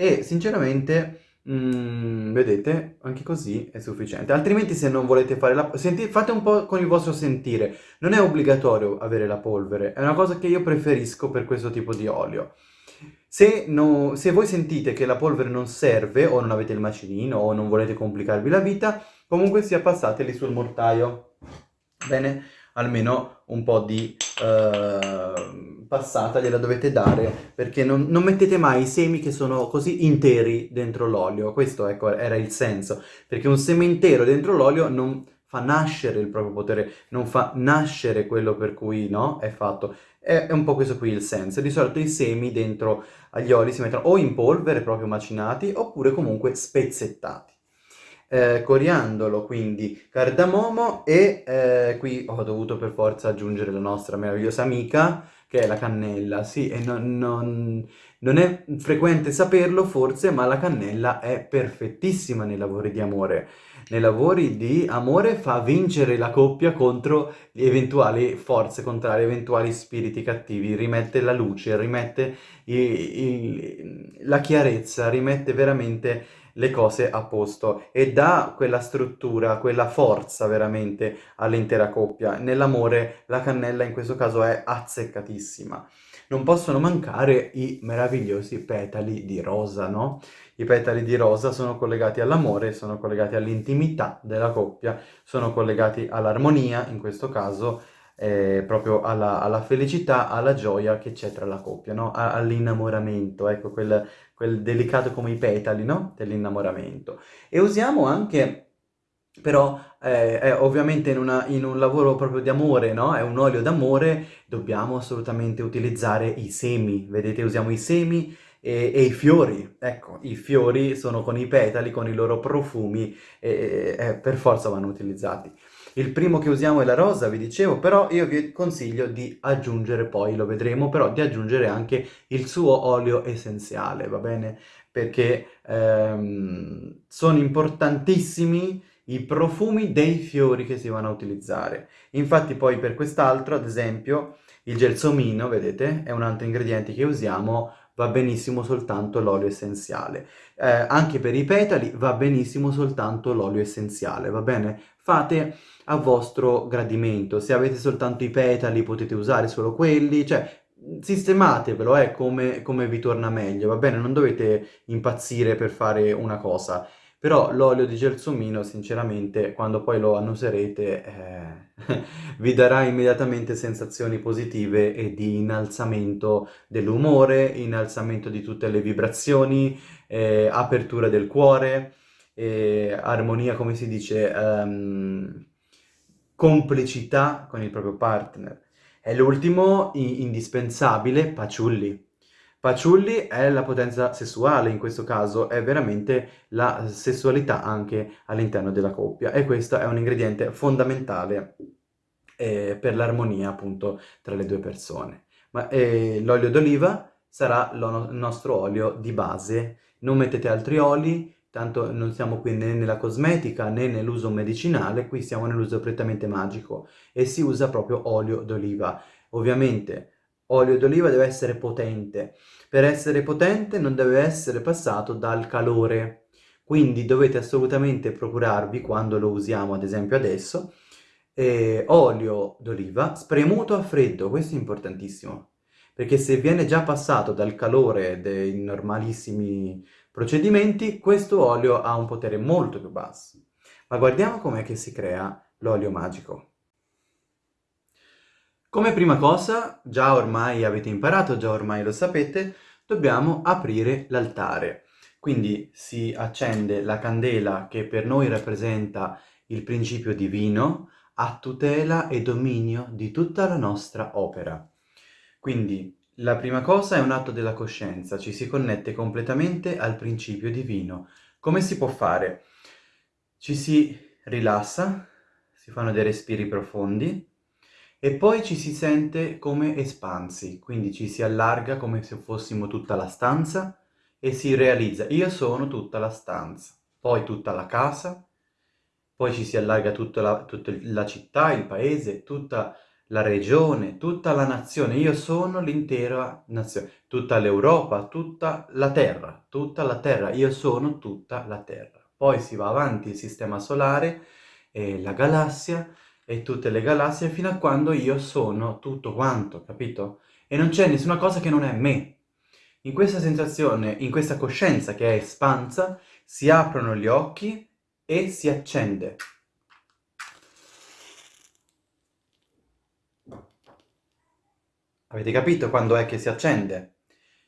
e sinceramente Mm, vedete, anche così è sufficiente. Altrimenti se non volete fare la... Senti, fate un po' con il vostro sentire. Non è obbligatorio avere la polvere, è una cosa che io preferisco per questo tipo di olio. Se, no, se voi sentite che la polvere non serve, o non avete il macinino, o non volete complicarvi la vita, comunque sia passateli sul mortaio. Bene? Almeno un po' di... Uh passata gliela dovete dare perché non, non, mettete mai i semi che sono così interi dentro l'olio. Questo ecco, era il senso, perché un seme intero dentro l'olio non fa nascere il proprio potere, non fa nascere quello per cui no, è fatto. È, è un po' questo qui il senso. Di solito i semi dentro agli oli si mettono o in polvere, proprio macinati, oppure comunque spezzettati. Eh, coriandolo, quindi cardamomo e eh, qui ho dovuto per forza aggiungere la nostra meravigliosa amica, che è la cannella, sì, e non, non, non è frequente saperlo forse, ma la cannella è perfettissima nei lavori di amore. Nei lavori di amore fa vincere la coppia contro eventuali forze contrarie, eventuali spiriti cattivi, rimette la luce, rimette il, il, la chiarezza, rimette veramente le cose a posto e dà quella struttura, quella forza veramente all'intera coppia. Nell'amore la cannella in questo caso è azzeccatissima. Non possono mancare i meravigliosi petali di rosa, no? I petali di rosa sono collegati all'amore, sono collegati all'intimità della coppia, sono collegati all'armonia, in questo caso, eh, proprio alla, alla, felicità, alla gioia che c'è tra la coppia, no? all'innamoramento, ecco, quel, quel delicato come i petali, no? Dell'innamoramento. E usiamo anche però eh, eh, ovviamente in, una, in, un lavoro proprio di amore, no? È un olio d'amore, dobbiamo assolutamente utilizzare i semi, vedete usiamo i semi e, e, i fiori, ecco, i fiori sono con i petali, con i loro profumi e, e per forza vanno utilizzati. Il primo che usiamo è la rosa, vi dicevo, però io vi consiglio di aggiungere poi, lo vedremo, però di aggiungere anche il suo olio essenziale, va bene? Perché ehm, sono importantissimi i profumi dei fiori che si vanno a utilizzare. Infatti poi per quest'altro, ad esempio, il gelsomino, vedete, è un altro ingrediente che usiamo, va benissimo soltanto l'olio essenziale. Eh, anche per i petali va benissimo soltanto l'olio essenziale, va bene? Fate a vostro gradimento. Se avete soltanto i petali potete usare solo quelli, cioè sistematevelo eh, come, come vi torna meglio, va bene? Non dovete impazzire per fare una cosa. Però l'olio di gelsomino, sinceramente, quando poi lo annuserete, eh, vi darà immediatamente sensazioni positive e di innalzamento dell'umore, innalzamento di tutte le vibrazioni, eh, apertura del cuore, eh, armonia, come si dice, um, complicità con il proprio partner. E l'ultimo, indispensabile, Paciulli. Paciulli è la potenza sessuale, in questo caso è veramente la sessualità anche all'interno della coppia e questo è un ingrediente fondamentale eh, per l'armonia appunto tra le due persone. Ma eh, l'olio d'oliva sarà il nostro olio di base, non mettete altri oli, tanto non siamo qui né nella cosmetica né nell'uso medicinale, qui siamo nell'uso prettamente magico e si usa proprio olio d'oliva. Ovviamente olio d'oliva deve essere potente, per essere potente non deve essere passato dal calore, quindi dovete assolutamente procurarvi, quando lo usiamo ad esempio adesso, eh, olio d'oliva spremuto a freddo, questo è importantissimo, perché se viene già passato dal calore dei normalissimi procedimenti, questo olio ha un potere molto più basso. Ma guardiamo com'è che si crea l'olio magico. Come prima cosa, già ormai avete imparato, già ormai lo sapete, dobbiamo aprire l'altare. Quindi si accende la candela che per noi rappresenta il principio divino a tutela e dominio di tutta la nostra opera. Quindi la prima cosa è un atto della coscienza, ci si connette completamente al principio divino. Come si può fare? Ci si rilassa, si fanno dei respiri profondi, e poi ci si sente come espansi, quindi ci si allarga come se fossimo tutta la stanza e si realizza io sono tutta la stanza, poi tutta la casa, poi ci si allarga tutta la, tutta la città, il paese, tutta la regione, tutta la nazione, io sono l'intera nazione, tutta l'Europa, tutta la Terra, tutta la Terra, io sono tutta la Terra. Poi si va avanti il sistema solare, e la galassia, e tutte le galassie fino a quando io sono tutto quanto, capito? E non c'è nessuna cosa che non è me. In questa sensazione, in questa coscienza che è espansa, si aprono gli occhi e si accende. Avete capito quando è che si accende?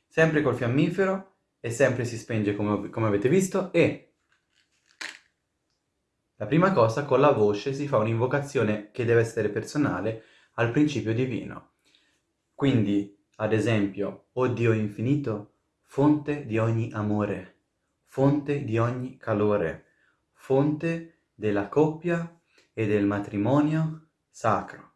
Sempre col fiammifero e sempre si spenge come, come avete visto e la prima cosa, con la voce si fa un'invocazione che deve essere personale al principio divino. Quindi, ad esempio, O Dio infinito, fonte di ogni amore, fonte di ogni calore, fonte della coppia e del matrimonio sacro.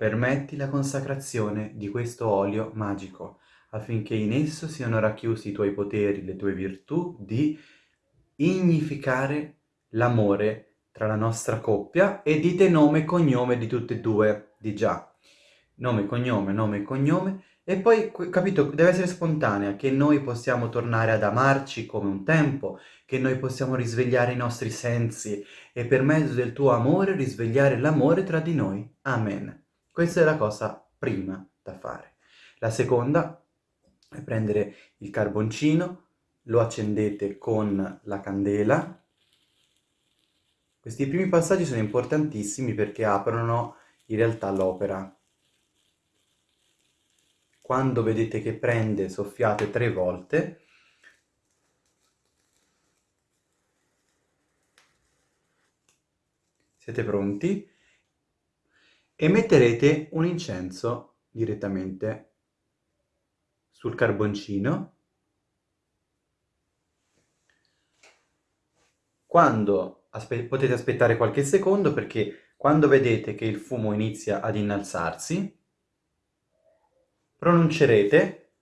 Permetti la consacrazione di questo olio magico, affinché in esso siano racchiusi i tuoi poteri, le tue virtù di ignificare l'amore tra la nostra coppia e dite nome e cognome di tutte e due, di già. Nome, cognome, nome e cognome. E poi, capito, deve essere spontanea, che noi possiamo tornare ad amarci come un tempo, che noi possiamo risvegliare i nostri sensi e per mezzo del tuo amore risvegliare l'amore tra di noi. Amen. Questa è la cosa prima da fare. La seconda è prendere il carboncino, lo accendete con la candela, questi primi passaggi sono importantissimi perché aprono in realtà l'opera. Quando vedete che prende, soffiate tre volte. Siete pronti? E metterete un incenso direttamente sul carboncino. Quando aspe potete aspettare qualche secondo perché quando vedete che il fumo inizia ad innalzarsi, pronuncerete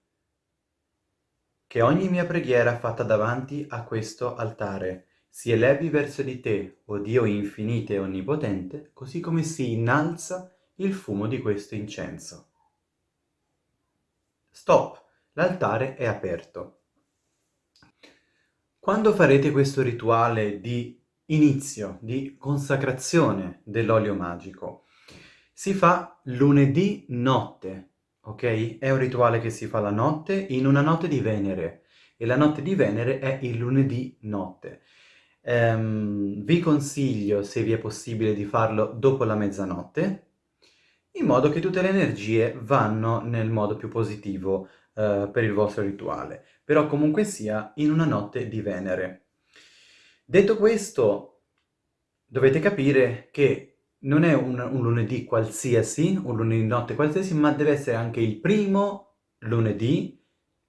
che ogni mia preghiera fatta davanti a questo altare si elevi verso di te, o Dio infinito e onnipotente, così come si innalza il fumo di questo incenso. Stop! L'altare è aperto. Quando farete questo rituale di inizio di consacrazione dell'olio magico. Si fa lunedì notte, ok? È un rituale che si fa la notte in una notte di Venere e la notte di Venere è il lunedì notte. Um, vi consiglio, se vi è possibile, di farlo dopo la mezzanotte, in modo che tutte le energie vanno nel modo più positivo uh, per il vostro rituale, però comunque sia in una notte di Venere. Detto questo, dovete capire che non è un, un, lunedì qualsiasi, un lunedì notte qualsiasi, ma deve essere anche il primo lunedì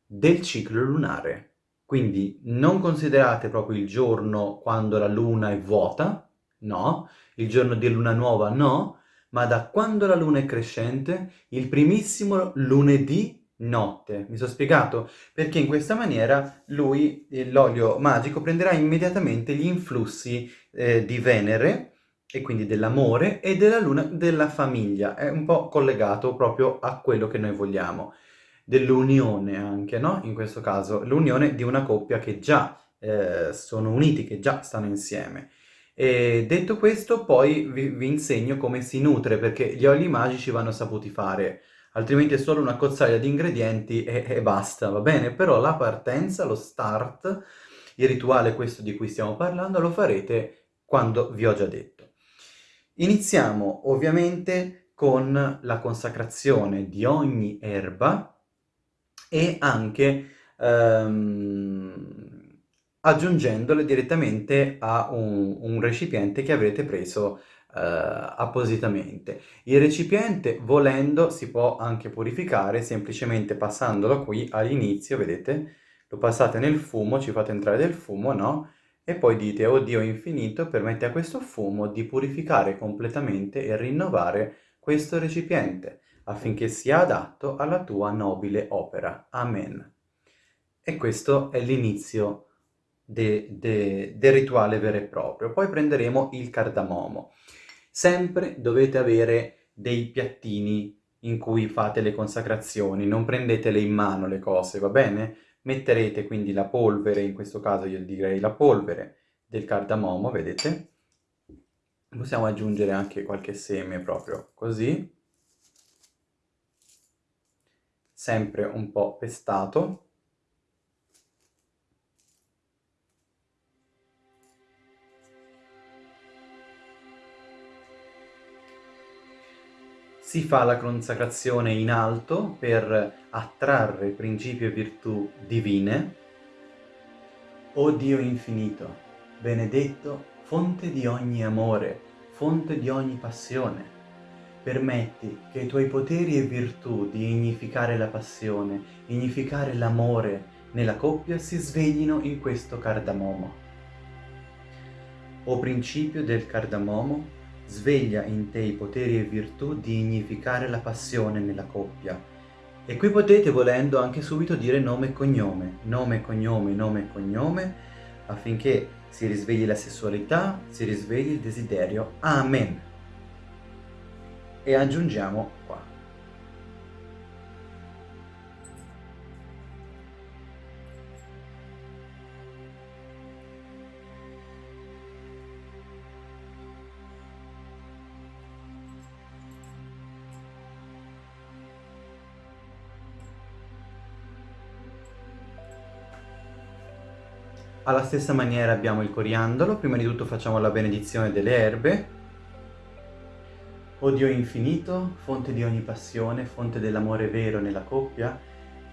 del ciclo lunare. Quindi non considerate proprio il giorno quando la luna è vuota, no, il giorno di luna nuova no, ma da quando la luna è crescente, il primissimo lunedì notte. Mi sono spiegato? Perché in questa maniera lui, l'olio magico, prenderà immediatamente gli influssi eh, di Venere, e quindi dell'amore, e della luna della famiglia. È un po' collegato proprio a quello che noi vogliamo. Dell'unione anche, no? In questo caso, l'unione di una coppia che già eh, sono uniti, che già stanno insieme. E detto questo, poi vi, vi insegno come si nutre, perché gli oli magici vanno saputi fare altrimenti è solo una cozzaglia di ingredienti e, e basta, va bene? Però la partenza, lo start, il rituale questo di cui stiamo parlando, lo farete quando vi ho già detto. Iniziamo ovviamente con la consacrazione di ogni erba e anche ehm, aggiungendole direttamente a un, un, recipiente che avrete preso eh, appositamente. Il recipiente, volendo, si può anche purificare semplicemente passandolo qui all'inizio, vedete? Lo passate nel fumo, ci fate entrare del fumo, no? E poi dite, oh Dio infinito, permette a questo fumo di purificare completamente e rinnovare questo recipiente, affinché sia adatto alla tua nobile opera. Amen. E questo è l'inizio de, de, del rituale vero e proprio. Poi prenderemo il cardamomo. Sempre dovete avere dei piattini in cui fate le consacrazioni, non prendetele in mano le cose, va bene? Metterete quindi la polvere, in questo caso io direi la polvere del cardamomo, vedete? Possiamo aggiungere anche qualche seme proprio così, sempre un po' pestato. Si fa la consacrazione in alto per attrarre principi e virtù divine. O Dio infinito, benedetto, fonte di ogni amore, fonte di ogni passione, permetti che i tuoi poteri e virtù di ignificare la passione, ignificare l'amore nella coppia si sveglino in questo cardamomo. O principio del cardamomo, sveglia in te i poteri e virtù di ignificare la passione nella coppia. E qui potete, volendo, anche subito dire nome e cognome, nome e cognome, nome e cognome, affinché si risvegli la sessualità, si risvegli il desiderio. Amen. E aggiungiamo qua. Alla stessa maniera abbiamo il coriandolo, prima di tutto facciamo la benedizione delle erbe. O Dio infinito, fonte di ogni passione, fonte dell'amore vero nella coppia,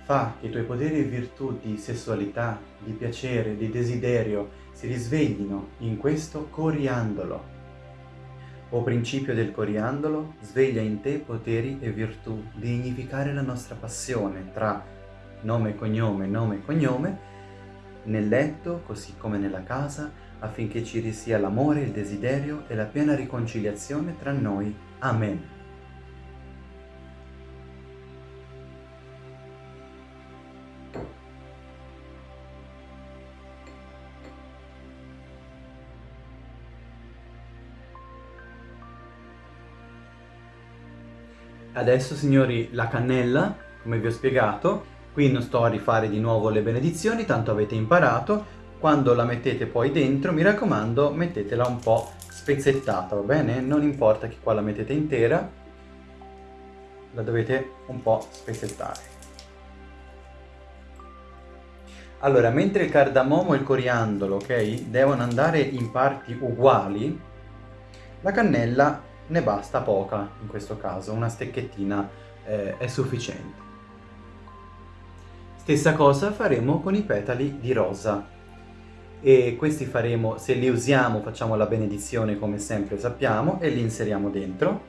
fa che i tuoi poteri e virtù di sessualità, di piacere, di desiderio si risveglino in questo coriandolo. O principio del coriandolo, sveglia in te poteri e virtù di dignificare la nostra passione tra nome e cognome, nome e cognome, nel letto così come nella casa, affinché ci risia l'amore, il desiderio e la piena riconciliazione tra noi. Amen. Adesso, signori, la cannella, come vi ho spiegato, Qui non sto a rifare di nuovo le benedizioni, tanto avete imparato. Quando la mettete poi dentro, mi raccomando, mettetela un po' spezzettata, va bene? Non importa che qua la mettete intera, la dovete un po' spezzettare. Allora, mentre il cardamomo e il coriandolo, ok, devono andare in parti uguali, la cannella ne basta poca in questo caso, una stecchettina eh, è sufficiente. Stessa cosa faremo con i petali di rosa. E questi faremo, se li usiamo facciamo la benedizione come sempre sappiamo e li inseriamo dentro.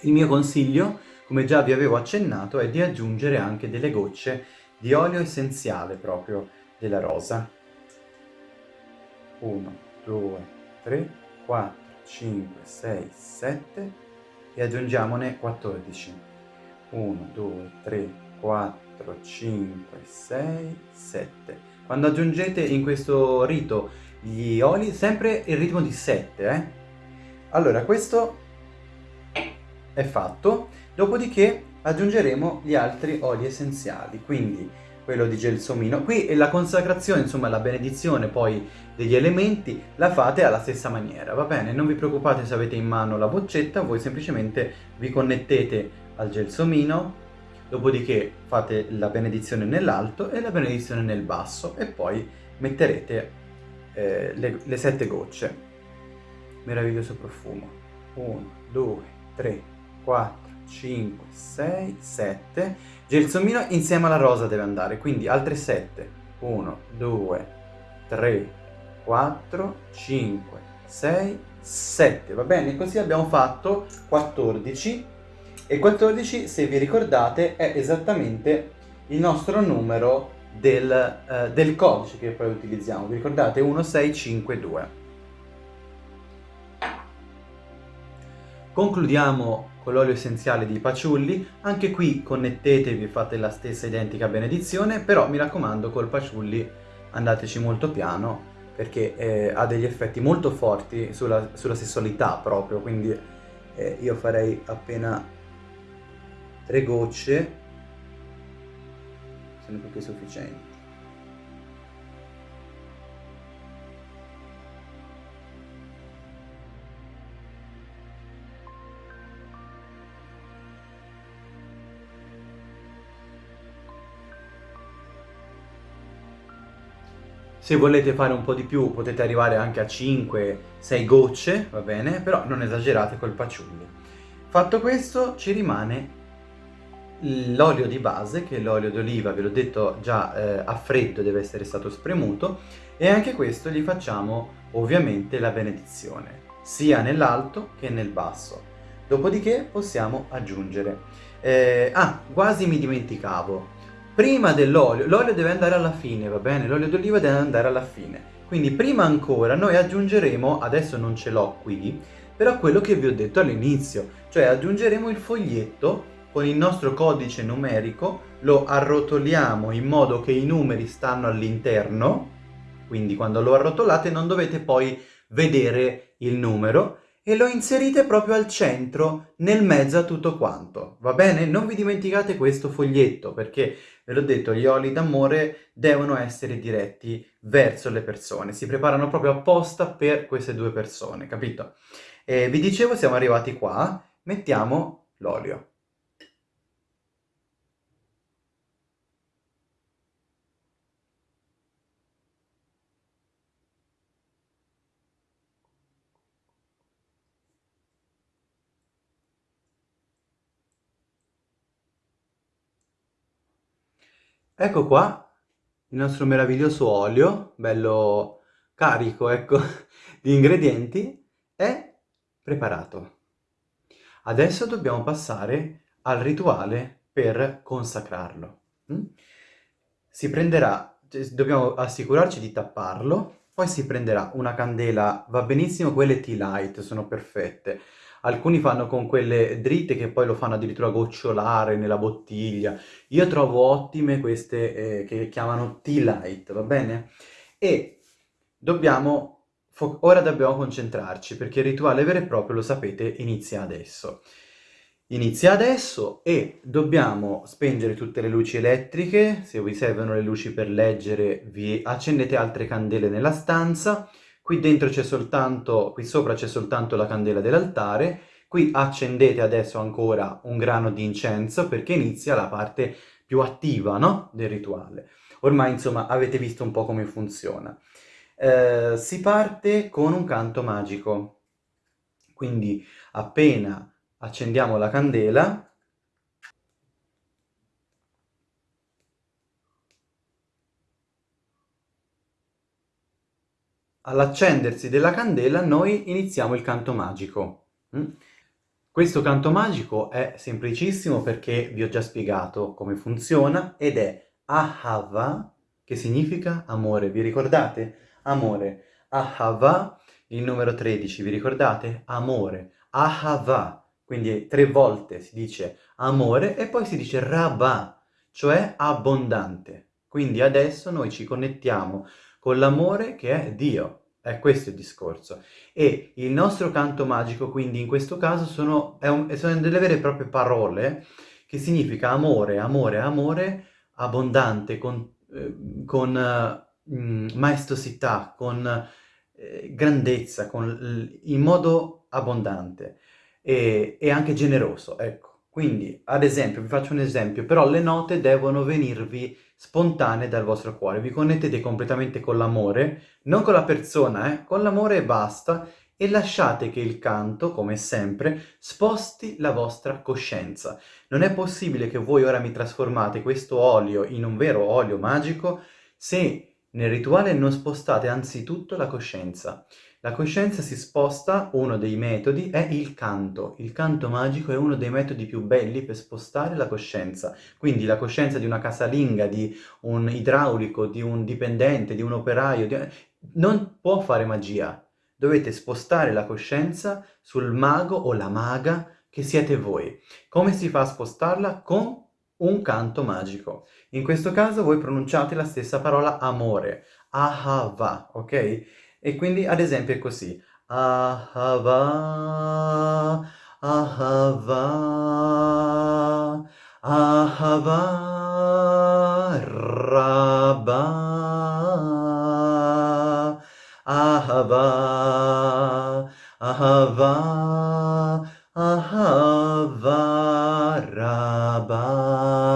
Il mio consiglio, come già vi avevo accennato, è di aggiungere anche delle gocce di olio essenziale proprio della rosa. 1, 2, 3, 4, 5, 6, 7 e aggiungiamone 14. 1, 2, 3, 4, 5, 6, 7. Quando aggiungete in questo rito gli oli, sempre il ritmo di 7, eh? Allora, questo è fatto, dopodiché aggiungeremo gli altri oli essenziali, quindi quello di gelsomino. Qui la consacrazione, insomma la benedizione poi degli elementi, la fate alla stessa maniera, va bene? Non vi preoccupate se avete in mano la boccetta, voi semplicemente vi connettete al gelsomino, dopodiché fate la benedizione nell'alto e la benedizione nel basso e poi metterete eh, le, le sette gocce. Meraviglioso profumo. 1, 2, 3, 4, 5, 6, 7. Gelsomino insieme alla rosa deve andare, quindi altre 7. 1, 2, 3, 4, 5, 6, 7. Va bene? Così abbiamo fatto 14. E 14, se vi ricordate, è esattamente il nostro numero del, uh, del codice che poi utilizziamo. Vi ricordate? 1652. Concludiamo con l'olio essenziale di paciulli, anche qui connettetevi e fate la stessa identica benedizione, però mi raccomando col paciulli andateci molto piano perché eh, ha degli effetti molto forti sulla, sulla sessualità proprio, quindi eh, io farei appena tre gocce, sono più che sufficienti. Se volete fare un po' di più potete arrivare anche a 5-6 gocce, va bene? Però non esagerate col paciulli. Fatto questo ci rimane l'olio di base, che è l'olio d'oliva, ve l'ho detto già eh, a freddo deve essere stato spremuto, e anche questo gli facciamo ovviamente la benedizione, sia nell'alto che nel basso. Dopodiché possiamo aggiungere. Eh, ah, quasi mi dimenticavo, prima dell'olio, l'olio deve andare alla fine, va bene? L'olio d'oliva deve andare alla fine. Quindi prima ancora noi aggiungeremo, adesso non ce l'ho qui, però quello che vi ho detto all'inizio, cioè aggiungeremo il foglietto con il nostro codice numerico, lo arrotoliamo in modo che i numeri stanno all'interno, quindi quando lo arrotolate non dovete poi vedere il numero, e lo inserite proprio al centro, nel mezzo a tutto quanto, va bene? Non vi dimenticate questo foglietto, perché ve l'ho detto, gli oli d'amore devono essere diretti verso le persone, si preparano proprio apposta per queste due persone, capito? E vi dicevo, siamo arrivati qua, mettiamo l'olio. Ecco qua il nostro meraviglioso olio, bello carico, ecco, di ingredienti, è preparato. Adesso dobbiamo passare al rituale per consacrarlo. Mm? Si prenderà, cioè, dobbiamo assicurarci di tapparlo, poi si prenderà una candela, va benissimo quelle tea light, sono perfette, alcuni fanno con quelle dritte che poi lo fanno addirittura gocciolare nella bottiglia. Io trovo ottime queste eh, che chiamano tea light, va bene? E dobbiamo, ora dobbiamo concentrarci perché il rituale vero e proprio, lo sapete, inizia adesso. Inizia adesso e dobbiamo spengere tutte le luci elettriche, se vi servono le luci per leggere vi accendete altre candele nella stanza, Qui dentro c'è soltanto, qui sopra c'è soltanto la candela dell'altare, qui accendete adesso ancora un grano di incenso perché inizia la parte più attiva, no? Del rituale. Ormai, insomma, avete visto un po' come funziona. Eh, si parte con un canto magico. Quindi appena accendiamo la candela, all'accendersi della candela noi iniziamo il canto magico. Mm? Questo canto magico è semplicissimo perché vi ho già spiegato come funziona ed è Ahava, che significa amore. Vi ricordate? Amore. Ahava, il numero 13, vi ricordate? Amore. Ahava. Quindi tre volte si dice amore e poi si dice Rabba, cioè abbondante. Quindi adesso noi ci connettiamo con l'amore che è Dio. È questo il discorso. E il nostro canto magico, quindi, in questo caso, sono, un, sono delle vere e proprie parole che significa amore, amore, amore, abbondante, con, eh, con eh, maestosità, con eh, grandezza, con, in modo abbondante e, e anche generoso, ecco. Quindi, ad esempio, vi faccio un esempio, però le note devono venirvi spontanee dal vostro cuore. Vi connettete completamente con l'amore, non con la persona, eh? con l'amore e basta, e lasciate che il canto, come sempre, sposti la vostra coscienza. Non è possibile che voi ora mi trasformate questo olio in un vero olio magico se nel rituale non spostate anzitutto la coscienza. La coscienza si sposta, uno dei metodi è il canto. Il canto magico è uno dei metodi più belli per spostare la coscienza. Quindi la coscienza di una casalinga, di un idraulico, di un dipendente, di un operaio, di... non può fare magia. Dovete spostare la coscienza sul mago o la maga che siete voi. Come si fa a spostarla? Con un canto magico. In questo caso voi pronunciate la stessa parola amore, ahava, ok? E quindi ad esempio è così. Ahava, ahava, ahava, rabba, ahava, ahava, ahava, rabba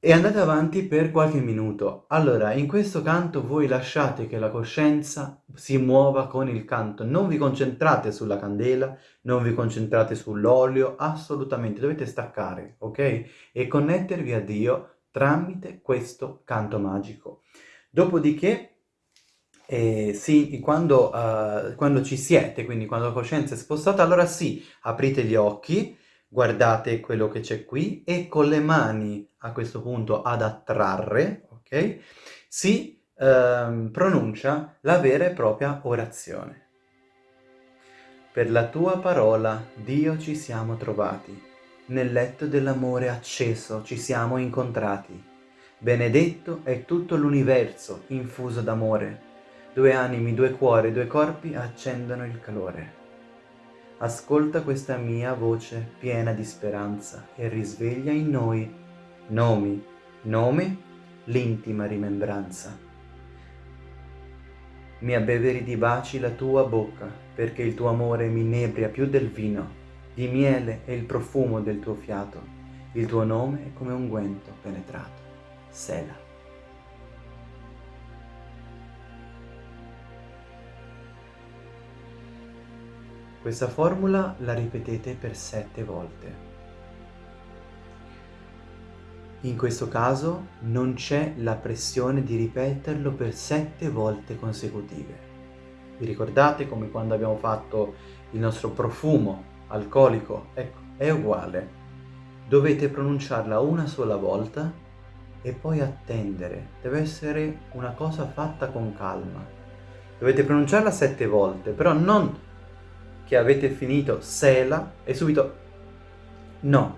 e andate avanti per qualche minuto. Allora, in questo canto voi lasciate che la coscienza si muova con il canto, non vi concentrate sulla candela, non vi concentrate sull'olio, assolutamente, dovete staccare, ok? E connettervi a Dio tramite questo canto magico. Dopodiché, eh, sì, quando, uh, quando ci siete, quindi quando la coscienza è spostata, allora sì, aprite gli occhi, guardate quello che c'è qui e con le mani a questo punto ad attrarre, ok? Si ehm, pronuncia la vera e propria orazione. Per la tua parola, Dio, ci siamo trovati. Nel letto dell'amore acceso ci siamo incontrati. Benedetto è tutto l'universo infuso d'amore. Due animi, due cuori, due corpi accendono il calore. Ascolta questa mia voce piena di speranza e risveglia in noi nomi, nome, l'intima rimembranza. Mi abbeveri di baci la tua bocca, perché il tuo amore mi inebria più del vino, di miele e il profumo del tuo fiato. Il tuo nome è come unguento penetrato. Sela. Questa formula la ripetete per sette volte. In questo caso non c'è la pressione di ripeterlo per sette volte consecutive. Vi ricordate come quando abbiamo fatto il nostro profumo alcolico? Ecco, è uguale. Dovete pronunciarla una sola volta e poi attendere. Deve essere una cosa fatta con calma. Dovete pronunciarla sette volte, però non che avete finito sela e subito no,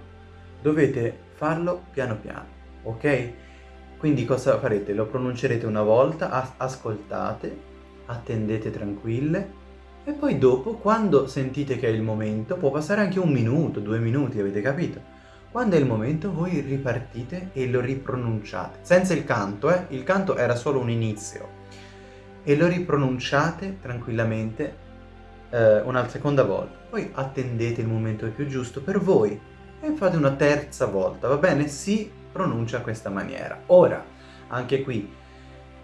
dovete farlo piano piano, ok? Quindi cosa farete? Lo pronuncerete una volta, as ascoltate, attendete tranquille e poi dopo, quando sentite che è il momento, può passare anche un minuto, due minuti, avete capito? Quando è il momento voi ripartite e lo ripronunciate, senza il canto, eh? Il canto era solo un inizio. E lo ripronunciate tranquillamente eh, una seconda volta, poi attendete il momento più giusto per voi e fate una terza volta, va bene? Si pronuncia in questa maniera. Ora, anche qui,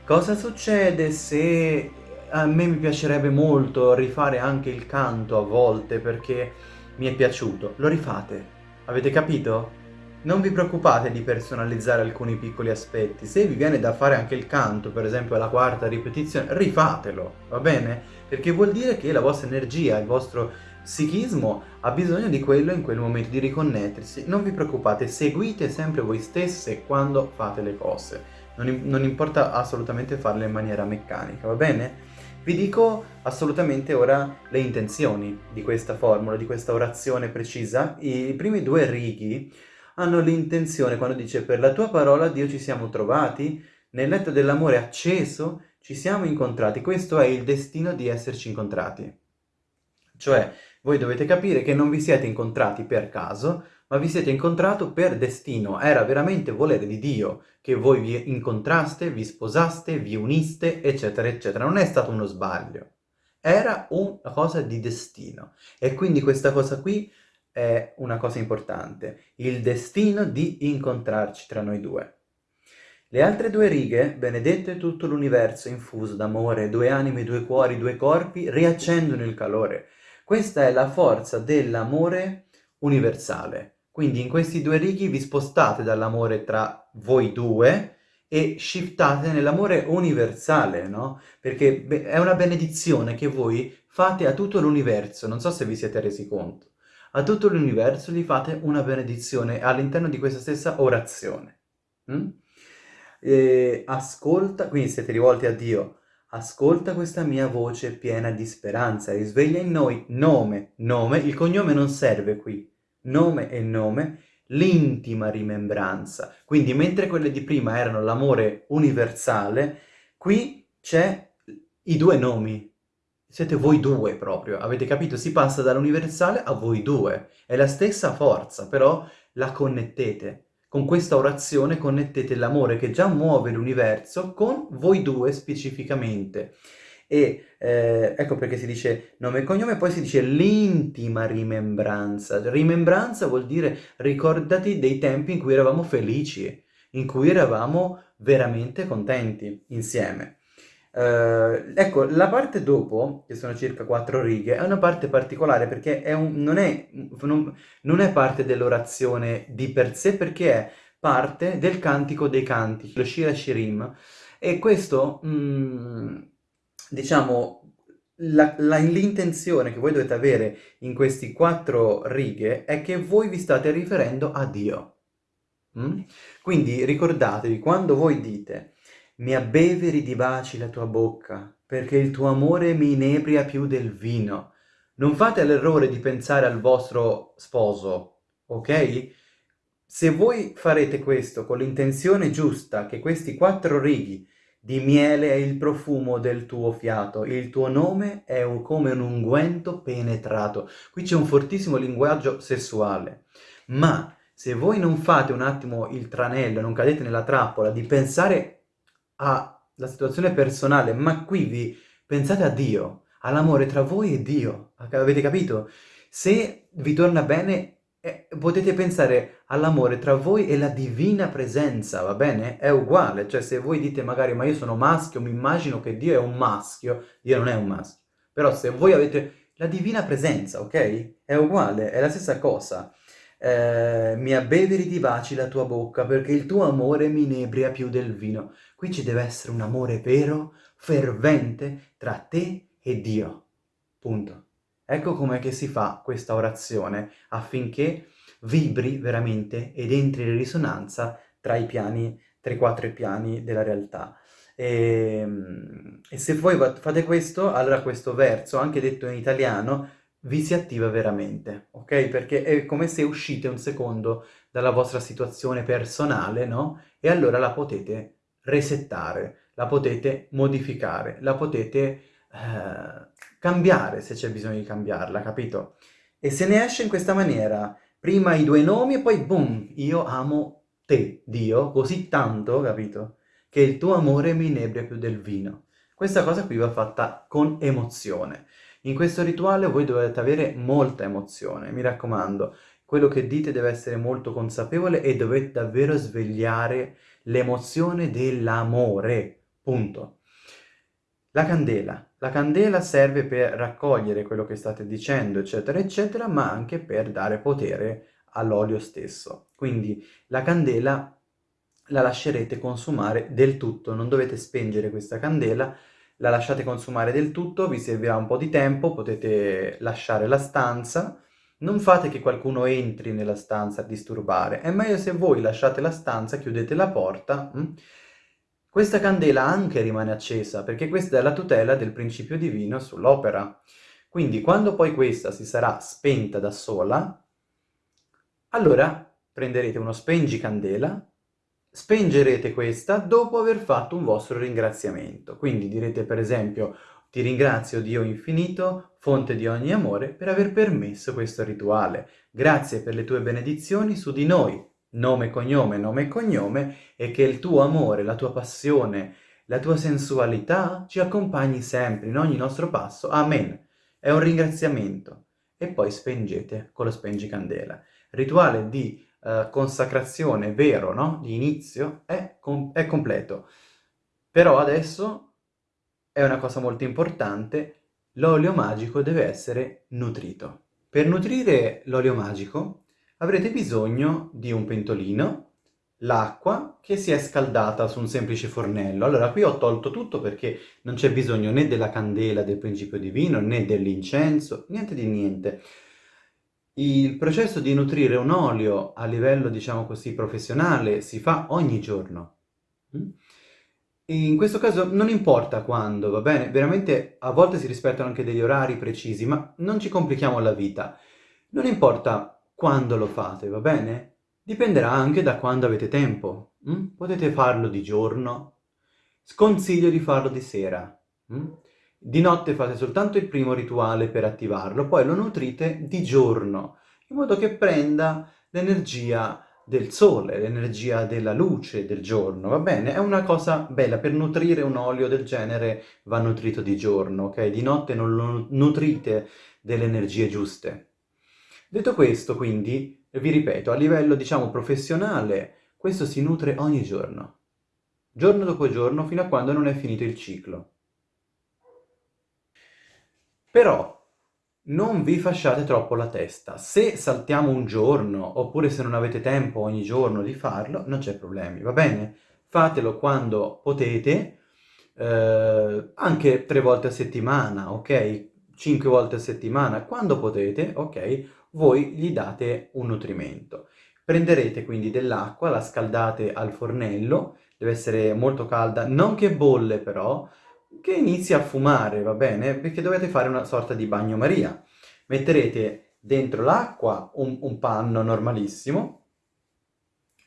cosa succede se a me mi piacerebbe molto rifare anche il canto a volte perché mi è piaciuto? Lo rifate, avete capito? Non vi preoccupate di personalizzare alcuni piccoli aspetti, se vi viene da fare anche il canto, per esempio alla quarta ripetizione, rifatelo, va bene? Perché vuol dire che la vostra energia, il vostro psichismo ha bisogno di quello in quel momento, di riconnettersi. Non vi preoccupate, seguite sempre voi stesse quando fate le cose. Non, non importa assolutamente farle in maniera meccanica, va bene? Vi dico assolutamente ora le intenzioni di questa formula, di questa orazione precisa. I primi due righi hanno l'intenzione, quando dice per la tua parola Dio ci siamo trovati, nel letto dell'amore acceso ci siamo incontrati, questo è il destino di esserci incontrati. Cioè, voi dovete capire che non vi siete incontrati per caso, ma vi siete incontrato per destino, era veramente volere di Dio che voi vi incontraste, vi sposaste, vi uniste, eccetera, eccetera. Non è stato uno sbaglio, era una cosa di destino. E quindi questa cosa qui è una cosa importante, il destino di incontrarci tra noi due. Le altre due righe, benedetto è tutto l'universo infuso d'amore, due anime, due cuori, due corpi, riaccendono il calore. Questa è la forza dell'amore universale. Quindi in questi due righi vi spostate dall'amore tra voi due e shiftate nell'amore universale, no? Perché è una benedizione che voi fate a tutto l'universo, non so se vi siete resi conto. A tutto l'universo gli fate una benedizione all'interno di questa stessa orazione. Mm? E ascolta, quindi siete rivolti a Dio, ascolta questa mia voce piena di speranza, risveglia in noi nome, nome, il cognome non serve qui, nome e nome, l'intima rimembranza. Quindi mentre quelle di prima erano l'amore universale, qui c'è i due nomi. Siete voi due proprio, avete capito? Si passa dall'universale a voi due. È la stessa forza, però la connettete. Con questa orazione connettete l'amore che già muove l'universo con voi due specificamente. E eh, ecco perché si dice nome e cognome, poi si dice l'intima rimembranza. Rimembranza vuol dire ricordati dei tempi in cui eravamo felici, in cui eravamo veramente contenti insieme. Uh, ecco, la parte dopo, che sono circa quattro righe, è una parte particolare perché è un, non, è, non, non, è, parte dell'orazione di per sé, perché è parte del cantico dei canti, lo Shira Shirim. E questo, mh, mm, diciamo, l'intenzione che voi dovete avere in queste quattro righe è che voi vi state riferendo a Dio. Mm? Quindi ricordatevi, quando voi dite mi abbeveri di baci la tua bocca, perché il tuo amore mi inebria più del vino. Non fate l'errore di pensare al vostro sposo, ok? Se voi farete questo con l'intenzione giusta, che questi quattro righi di miele è il profumo del tuo fiato, il tuo nome è un, come un unguento penetrato. Qui c'è un fortissimo linguaggio sessuale. Ma se voi non fate un attimo il tranello, non cadete nella trappola di pensare alla situazione personale, ma qui vi pensate a Dio, all'amore tra voi e Dio, avete capito? Se vi torna bene, eh, potete pensare all'amore tra voi e la divina presenza, va bene? È uguale, cioè se voi dite magari ma io sono maschio, mi immagino che Dio è un maschio, Dio non è un maschio. Però se voi avete la divina presenza, ok? È uguale, è la stessa cosa eh, mi abbeveri di baci la tua bocca, perché il tuo amore mi inebria più del vino. Qui ci deve essere un amore vero, fervente, tra te e Dio. Punto. Ecco com'è che si fa questa orazione, affinché vibri veramente ed entri in risonanza tra i piani, tra i quattro piani della realtà. E, ehm, e se voi fate questo, allora questo verso, anche detto in italiano, vi si attiva veramente, ok? Perché è come se uscite un secondo dalla vostra situazione personale, no? E allora la potete resettare, la potete modificare, la potete eh, cambiare se c'è bisogno di cambiarla, capito? E se ne esce in questa maniera, prima i due nomi e poi boom, io amo te, Dio, così tanto, capito? Che il tuo amore mi inebria più del vino. Questa cosa qui va fatta con emozione. In questo rituale voi dovete avere molta emozione, mi raccomando. Quello che dite deve essere molto consapevole e dovete davvero svegliare l'emozione dell'amore, punto. La candela. La candela serve per raccogliere quello che state dicendo, eccetera, eccetera, ma anche per dare potere all'olio stesso. Quindi la candela la lascerete consumare del tutto, non dovete spengere questa candela, la lasciate consumare del tutto, vi servirà un po' di tempo, potete lasciare la stanza, non fate che qualcuno entri nella stanza a disturbare, è meglio se voi lasciate la stanza, chiudete la porta, hm? questa candela anche rimane accesa, perché questa è la tutela del principio divino sull'opera. Quindi quando poi questa si sarà spenta da sola, allora prenderete uno spengicandela, spengerete questa dopo aver fatto un vostro ringraziamento. Quindi direte per esempio ti ringrazio Dio infinito, fonte di ogni amore, per aver permesso questo rituale. Grazie per le tue benedizioni su di noi, nome, cognome, nome e cognome, e che il tuo amore, la tua passione, la tua sensualità ci accompagni sempre in ogni nostro passo. Amen. È un ringraziamento. E poi spengete con lo spengicandela. Rituale di uh, consacrazione vero, no? Di inizio è, com è completo. Però adesso è una cosa molto importante, l'olio magico deve essere nutrito. Per nutrire l'olio magico avrete bisogno di un pentolino, l'acqua che si è scaldata su un semplice fornello. Allora qui ho tolto tutto perché non c'è bisogno né della candela del principio divino né dell'incenso, niente di niente. Il processo di nutrire un olio a livello, diciamo così, professionale si fa ogni giorno. Mm? In questo caso non importa quando, va bene? Veramente a volte si rispettano anche degli orari precisi, ma non ci complichiamo la vita. Non importa quando lo fate, va bene? Dipenderà anche da quando avete tempo. Mm? Potete farlo di giorno. Sconsiglio di farlo di sera. Di notte fate soltanto il primo rituale per attivarlo, poi lo nutrite di giorno, in modo che prenda l'energia del sole, l'energia della luce del giorno, va bene? È una cosa bella, per nutrire un olio del genere va nutrito di giorno, ok? Di notte non lo nutrite delle energie giuste. Detto questo, quindi, vi ripeto, a livello, diciamo, professionale, questo si nutre ogni giorno, giorno dopo giorno, fino a quando non è finito il ciclo. Però non vi fasciate troppo la testa. Se saltiamo un giorno, oppure se non avete tempo ogni giorno di farlo, non c'è problemi, va bene? Fatelo quando potete, eh, anche tre volte a settimana, ok? Cinque volte a settimana, quando potete, ok? voi gli date un nutrimento. Prenderete quindi dell'acqua, la scaldate al fornello, deve essere molto calda, non che bolle però, che inizi a fumare, va bene? Perché dovete fare una sorta di bagnomaria. Metterete dentro l'acqua un, un panno normalissimo,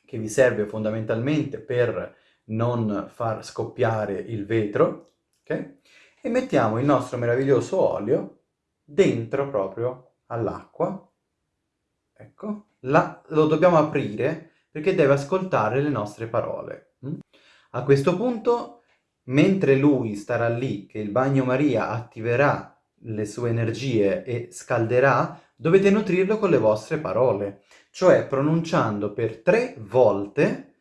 che vi serve fondamentalmente per non far scoppiare il vetro, ok? E mettiamo il nostro meraviglioso olio dentro proprio all'acqua Ecco, la, lo dobbiamo aprire perché deve ascoltare le nostre parole. Mm? A questo punto, mentre lui starà lì, che il bagno Maria attiverà le sue energie e scalderà, dovete nutrirlo con le vostre parole, cioè pronunciando per tre volte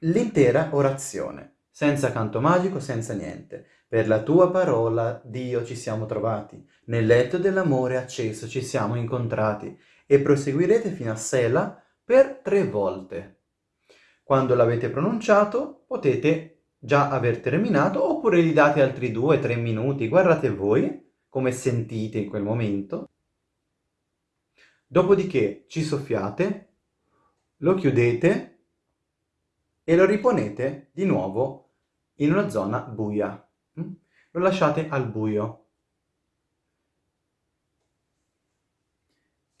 l'intera orazione, senza canto magico, senza niente. Per la tua parola, Dio, ci siamo trovati. Nel letto dell'amore acceso ci siamo incontrati e proseguirete fino a Sela per tre volte. Quando l'avete pronunciato potete già aver terminato oppure gli date altri due o tre minuti, guardate voi come sentite in quel momento. Dopodiché ci soffiate, lo chiudete e lo riponete di nuovo in una zona buia. Mm? Lo lasciate al buio.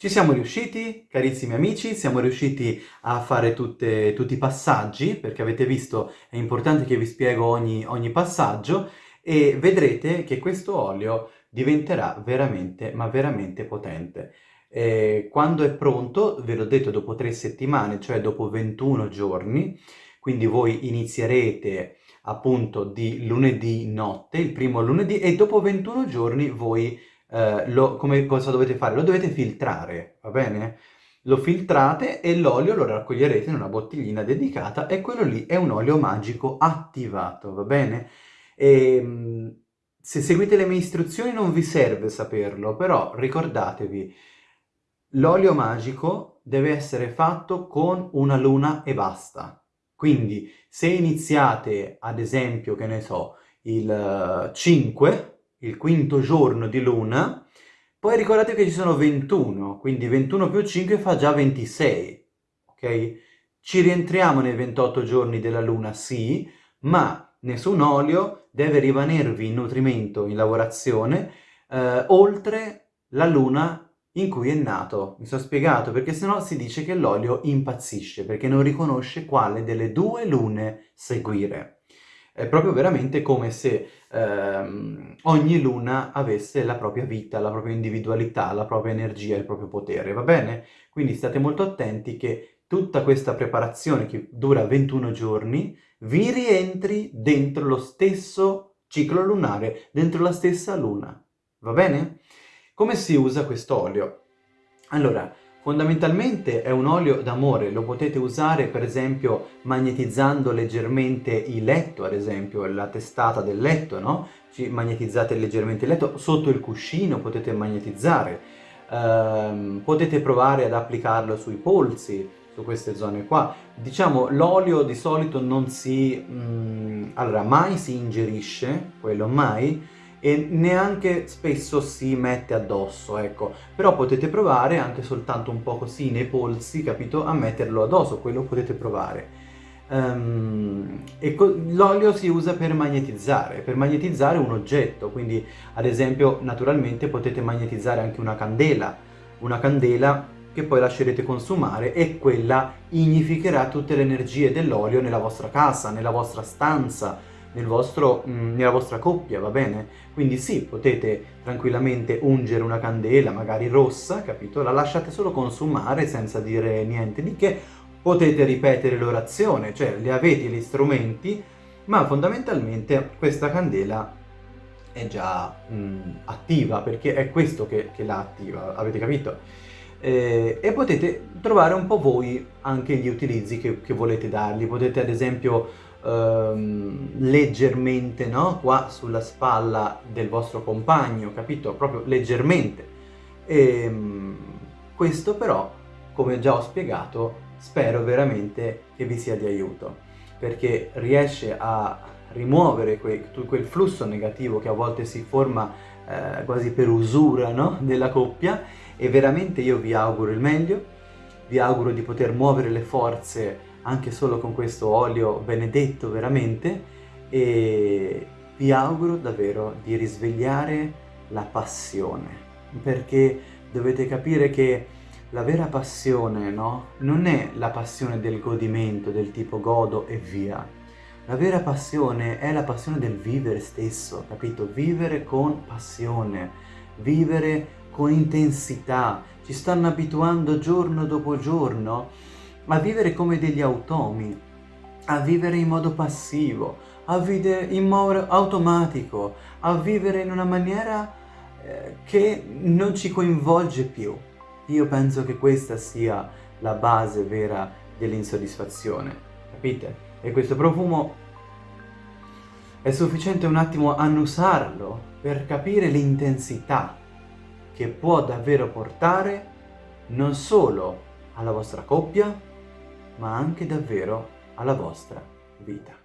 Ci siamo riusciti, carissimi amici, siamo riusciti a fare tutte, tutti i passaggi, perché avete visto è importante che vi spiego ogni, ogni passaggio, e vedrete che questo olio diventerà veramente, ma veramente potente. E quando è pronto, ve l'ho detto dopo tre settimane, cioè dopo 21 giorni, quindi voi inizierete appunto di lunedì notte, il primo lunedì, e dopo 21 giorni voi eh, lo, come cosa dovete fare? Lo dovete filtrare, va bene? Lo filtrate e l'olio lo raccoglierete in una bottiglina dedicata e quello lì è un olio magico attivato, va bene? E, ehm, se seguite le mie istruzioni non vi serve saperlo, però ricordatevi, l'olio magico deve essere fatto con una luna e basta. Quindi se iniziate, ad esempio, che ne so, il 5, il quinto giorno di luna, poi ricordate che ci sono 21, quindi 21 più 5 fa già 26, ok? Ci rientriamo nei 28 giorni della luna, sì, ma nessun olio deve rimanervi in nutrimento, in lavorazione, eh, oltre la luna in cui è nato. Mi sono spiegato, perché sennò si dice che l'olio impazzisce, perché non riconosce quale delle due lune seguire. È proprio veramente come se ehm, ogni luna avesse la propria vita, la propria individualità, la propria energia, il proprio potere, va bene? Quindi state molto attenti che tutta questa preparazione che dura 21 giorni vi rientri dentro lo stesso ciclo lunare, dentro la stessa luna, va bene? Come si usa questo olio? Allora, Fondamentalmente è un olio d'amore, lo potete usare per esempio magnetizzando leggermente il letto, ad esempio la testata del letto, no? Ci magnetizzate leggermente il letto, sotto il cuscino potete magnetizzare, ehm, potete provare ad applicarlo sui polsi, su queste zone qua. Diciamo l'olio di solito non si... Mm, allora mai si ingerisce, quello mai, e neanche spesso si mette addosso, ecco. Però potete provare anche soltanto un po' così nei polsi, capito? A metterlo addosso, quello potete provare. Um, l'olio si usa per magnetizzare, per magnetizzare un oggetto, quindi ad esempio naturalmente potete magnetizzare anche una candela, una candela che poi lascerete consumare e quella ignificherà tutte le energie dell'olio nella vostra casa, nella vostra stanza, nel vostro, mm, nella vostra coppia, va bene? Quindi sì, potete tranquillamente ungere una candela, magari rossa, capito? La lasciate solo consumare senza dire niente di che, potete ripetere l'orazione, cioè le avete gli strumenti, ma fondamentalmente questa candela è già mh, mm, attiva, perché è questo che, che la attiva, avete capito? Eh, e potete trovare un po' voi anche gli utilizzi che, che volete dargli, potete ad esempio ehm, leggermente, no? Qua sulla spalla del vostro compagno, capito? Proprio leggermente. E, ehm, questo però, come già ho spiegato, spero veramente che vi sia di aiuto, perché riesce a rimuovere quel, quel flusso negativo che a volte si forma eh, quasi per usura no? della coppia e veramente io vi auguro il meglio, vi auguro di poter muovere le forze anche solo con questo olio benedetto veramente e vi auguro davvero di risvegliare la passione perché dovete capire che la vera passione no? non è la passione del godimento del tipo godo e via la vera passione è la passione del vivere stesso, capito? Vivere con passione, vivere con intensità. Ci stanno abituando giorno dopo giorno a vivere come degli automi, a vivere in modo passivo, a vivere in modo automatico, a vivere in una maniera eh, che non ci coinvolge più. Io penso che questa sia la base vera dell'insoddisfazione, capite? E questo profumo è sufficiente un attimo annusarlo per capire l'intensità che può davvero portare non solo alla vostra coppia, ma anche davvero alla vostra vita.